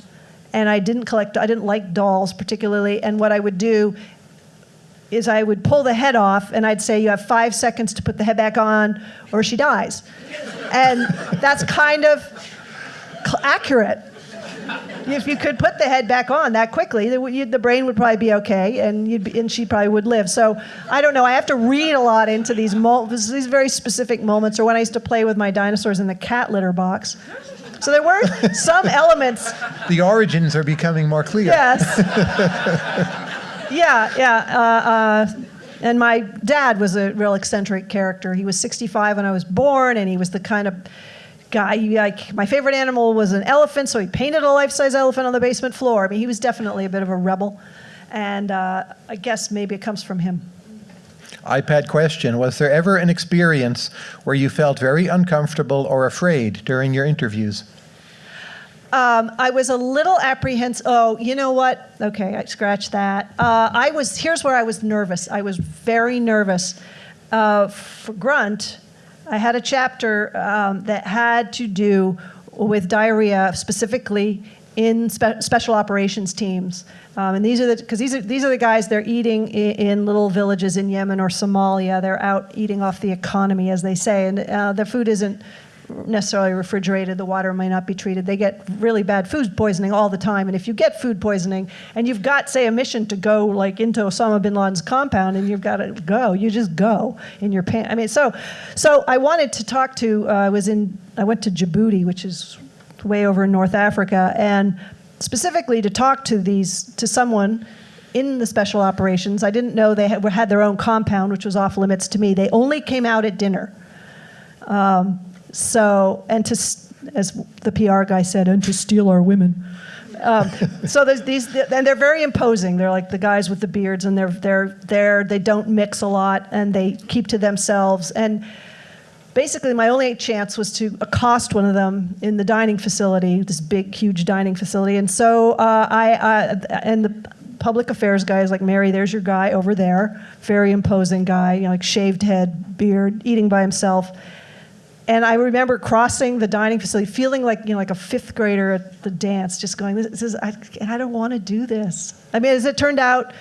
and I didn't collect. I didn't like dolls particularly. And what I would do is I would pull the head off, and I'd say, "You have five seconds to put the head back on, or she dies." And that's kind of accurate. If you could put the head back on that quickly, the, the brain would probably be okay, and you'd be, and she probably would live. So I don't know. I have to read a lot into these mo- these very specific moments, or when I used to play with my dinosaurs in the cat litter box. So there were *laughs* some elements. The origins are becoming more clear. Yes. *laughs* yeah, yeah. Uh, uh, and my dad was a real eccentric character. He was 65 when I was born, and he was the kind of guy. Like my favorite animal was an elephant, so he painted a life-size elephant on the basement floor. I mean, he was definitely a bit of a rebel, and uh, I guess maybe it comes from him. iPad question Was there ever an experience where you felt very uncomfortable or afraid during your interviews? Um, I was a little apprehensive. Oh, you know what? Okay, I scratch that. Uh, I was. Here's where I was nervous. I was very nervous. Uh, for Grunt, I had a chapter um, that had to do with diarrhea, specifically in spe- special operations teams. Um, and these are the because these are these are the guys they're eating in, in, little villages in Yemen or Somalia. They're out eating off the economy, as they say, and uh, the food isn't necessarily refrigerated. The water may not be treated. They get really bad food poisoning all the time. And if you get food poisoning and you've got, say, a mission to go like into Osama bin Laden's compound and you've got to go, you just go in your pants. I mean, so, so I wanted to talk to. Uh, I was in. I went to Djibouti, which is way over in North Africa, and specifically to talk to these to someone in the special operations. I didn't know they had, had their own compound, which was off limits to me. They only came out at dinner. Um, so, and to, as the PR guy said, and to steal our women. Um, so there's these, and they're very imposing. They're like the guys with the beards, and they're they're they're they don't mix a lot, and they keep to themselves. And basically, my only chance was to accost one of them in the dining facility, this big, huge dining facility. And so uh, I, and the public affairs guy is like, Mary, there's your guy over there, very imposing guy, you know, like shaved head, beard, eating by himself. And I remember crossing the dining facility, feeling like you know, like a fifth grader at the dance, just going, "This is, I, I don't want to do this." I mean, as it turned out,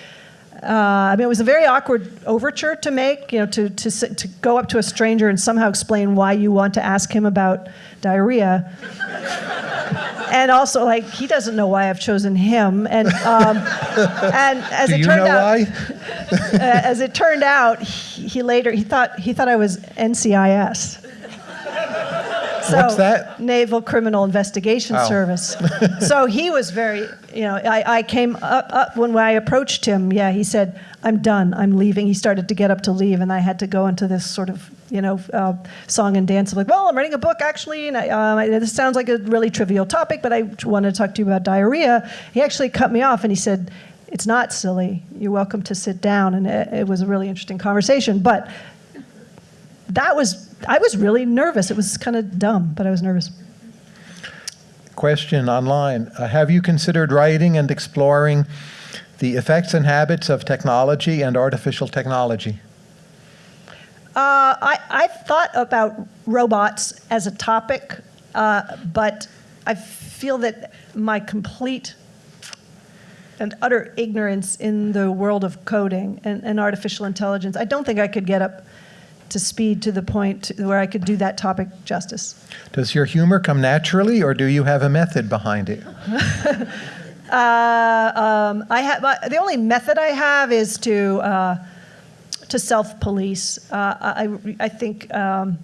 uh, I mean, it was a very awkward overture to make, you know, to, to, to go up to a stranger and somehow explain why you want to ask him about diarrhea. *laughs* and also, like, he doesn't know why I've chosen him. And, um, and as Do it you turned know out, why? *laughs* as it turned out, he, he later, he thought, he thought I was NCIS. So, What's that? Naval Criminal Investigation Oh. Service. *laughs* so he was very, you know, I, I came up, up when I approached him. Yeah, he said, I'm done. I'm leaving. He started to get up to leave, and I had to go into this sort of, you know, uh, song and dance of like, well, I'm writing a book actually, and I, um, I- this sounds like a really trivial topic, but I wanted to talk to you about diarrhea. He actually cut me off and he said, it's not silly. You're welcome to sit down. And it, it was a really interesting conversation. But that was, I was really nervous. It was kind of dumb, but I was nervous. Question online. Uh, have you considered writing and exploring the effects and habits of technology and artificial technology? Uh, I, I've thought about robots as a topic, uh, but I feel that my complete and utter ignorance in the world of coding and, and artificial intelligence, I don't think I could get up to speed to the point where I could do that topic justice. Does your humor come naturally, or do you have a method behind it? *laughs* Uh, um, I have uh, the only method I have is to uh, to self-police. Uh, I I think, um,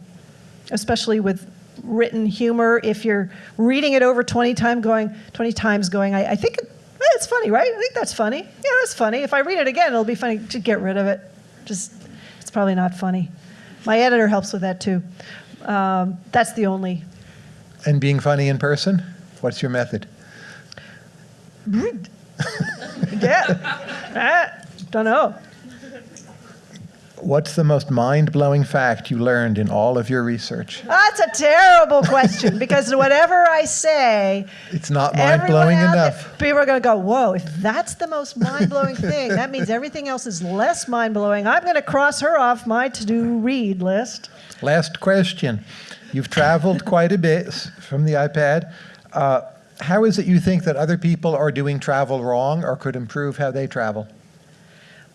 especially with written humor, if you're reading it over 20 times, going 20 times, going, I, I think it, eh, it's funny, right? I think that's funny. Yeah, that's funny. If I read it again, it'll be funny. To get rid of it, just it's probably not funny. My editor helps with that too. Um, that's the only And being funny in person? What's your method? *laughs* yeah. I don't know. What's the most mind-blowing fact you learned in all of your research? That's a terrible question because whatever I say, It's not mind-blowing out there- enough. people are going to go, "Whoa! If that's the most mind-blowing thing, that means everything else is less mind-blowing." I'm going to cross her off my to-do read list. Last question. You've traveled quite a bit from the iPad. Uh, how is it you think that other people are doing travel wrong or could improve how they travel?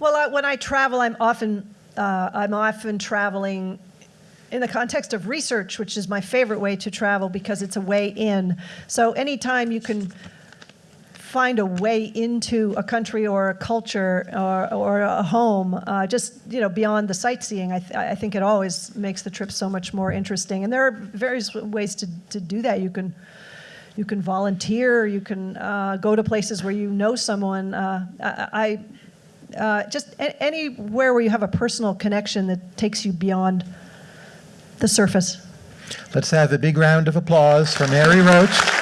Well, I, when I travel, I'm often uh, I'm often traveling in the context of research, which is my favorite way to travel because it's a way in. So anytime you can find a way into a country or a culture or, or a home, uh, just you know beyond the sightseeing, I, th- I think it always makes the trip so much more interesting. And there are various ways to, to do that. You can you can volunteer, you can uh, go to places where you know someone. Uh, I, I uh, just anywhere where you have a personal connection that takes you beyond the surface. Let's have a big round of applause for Mary Roach.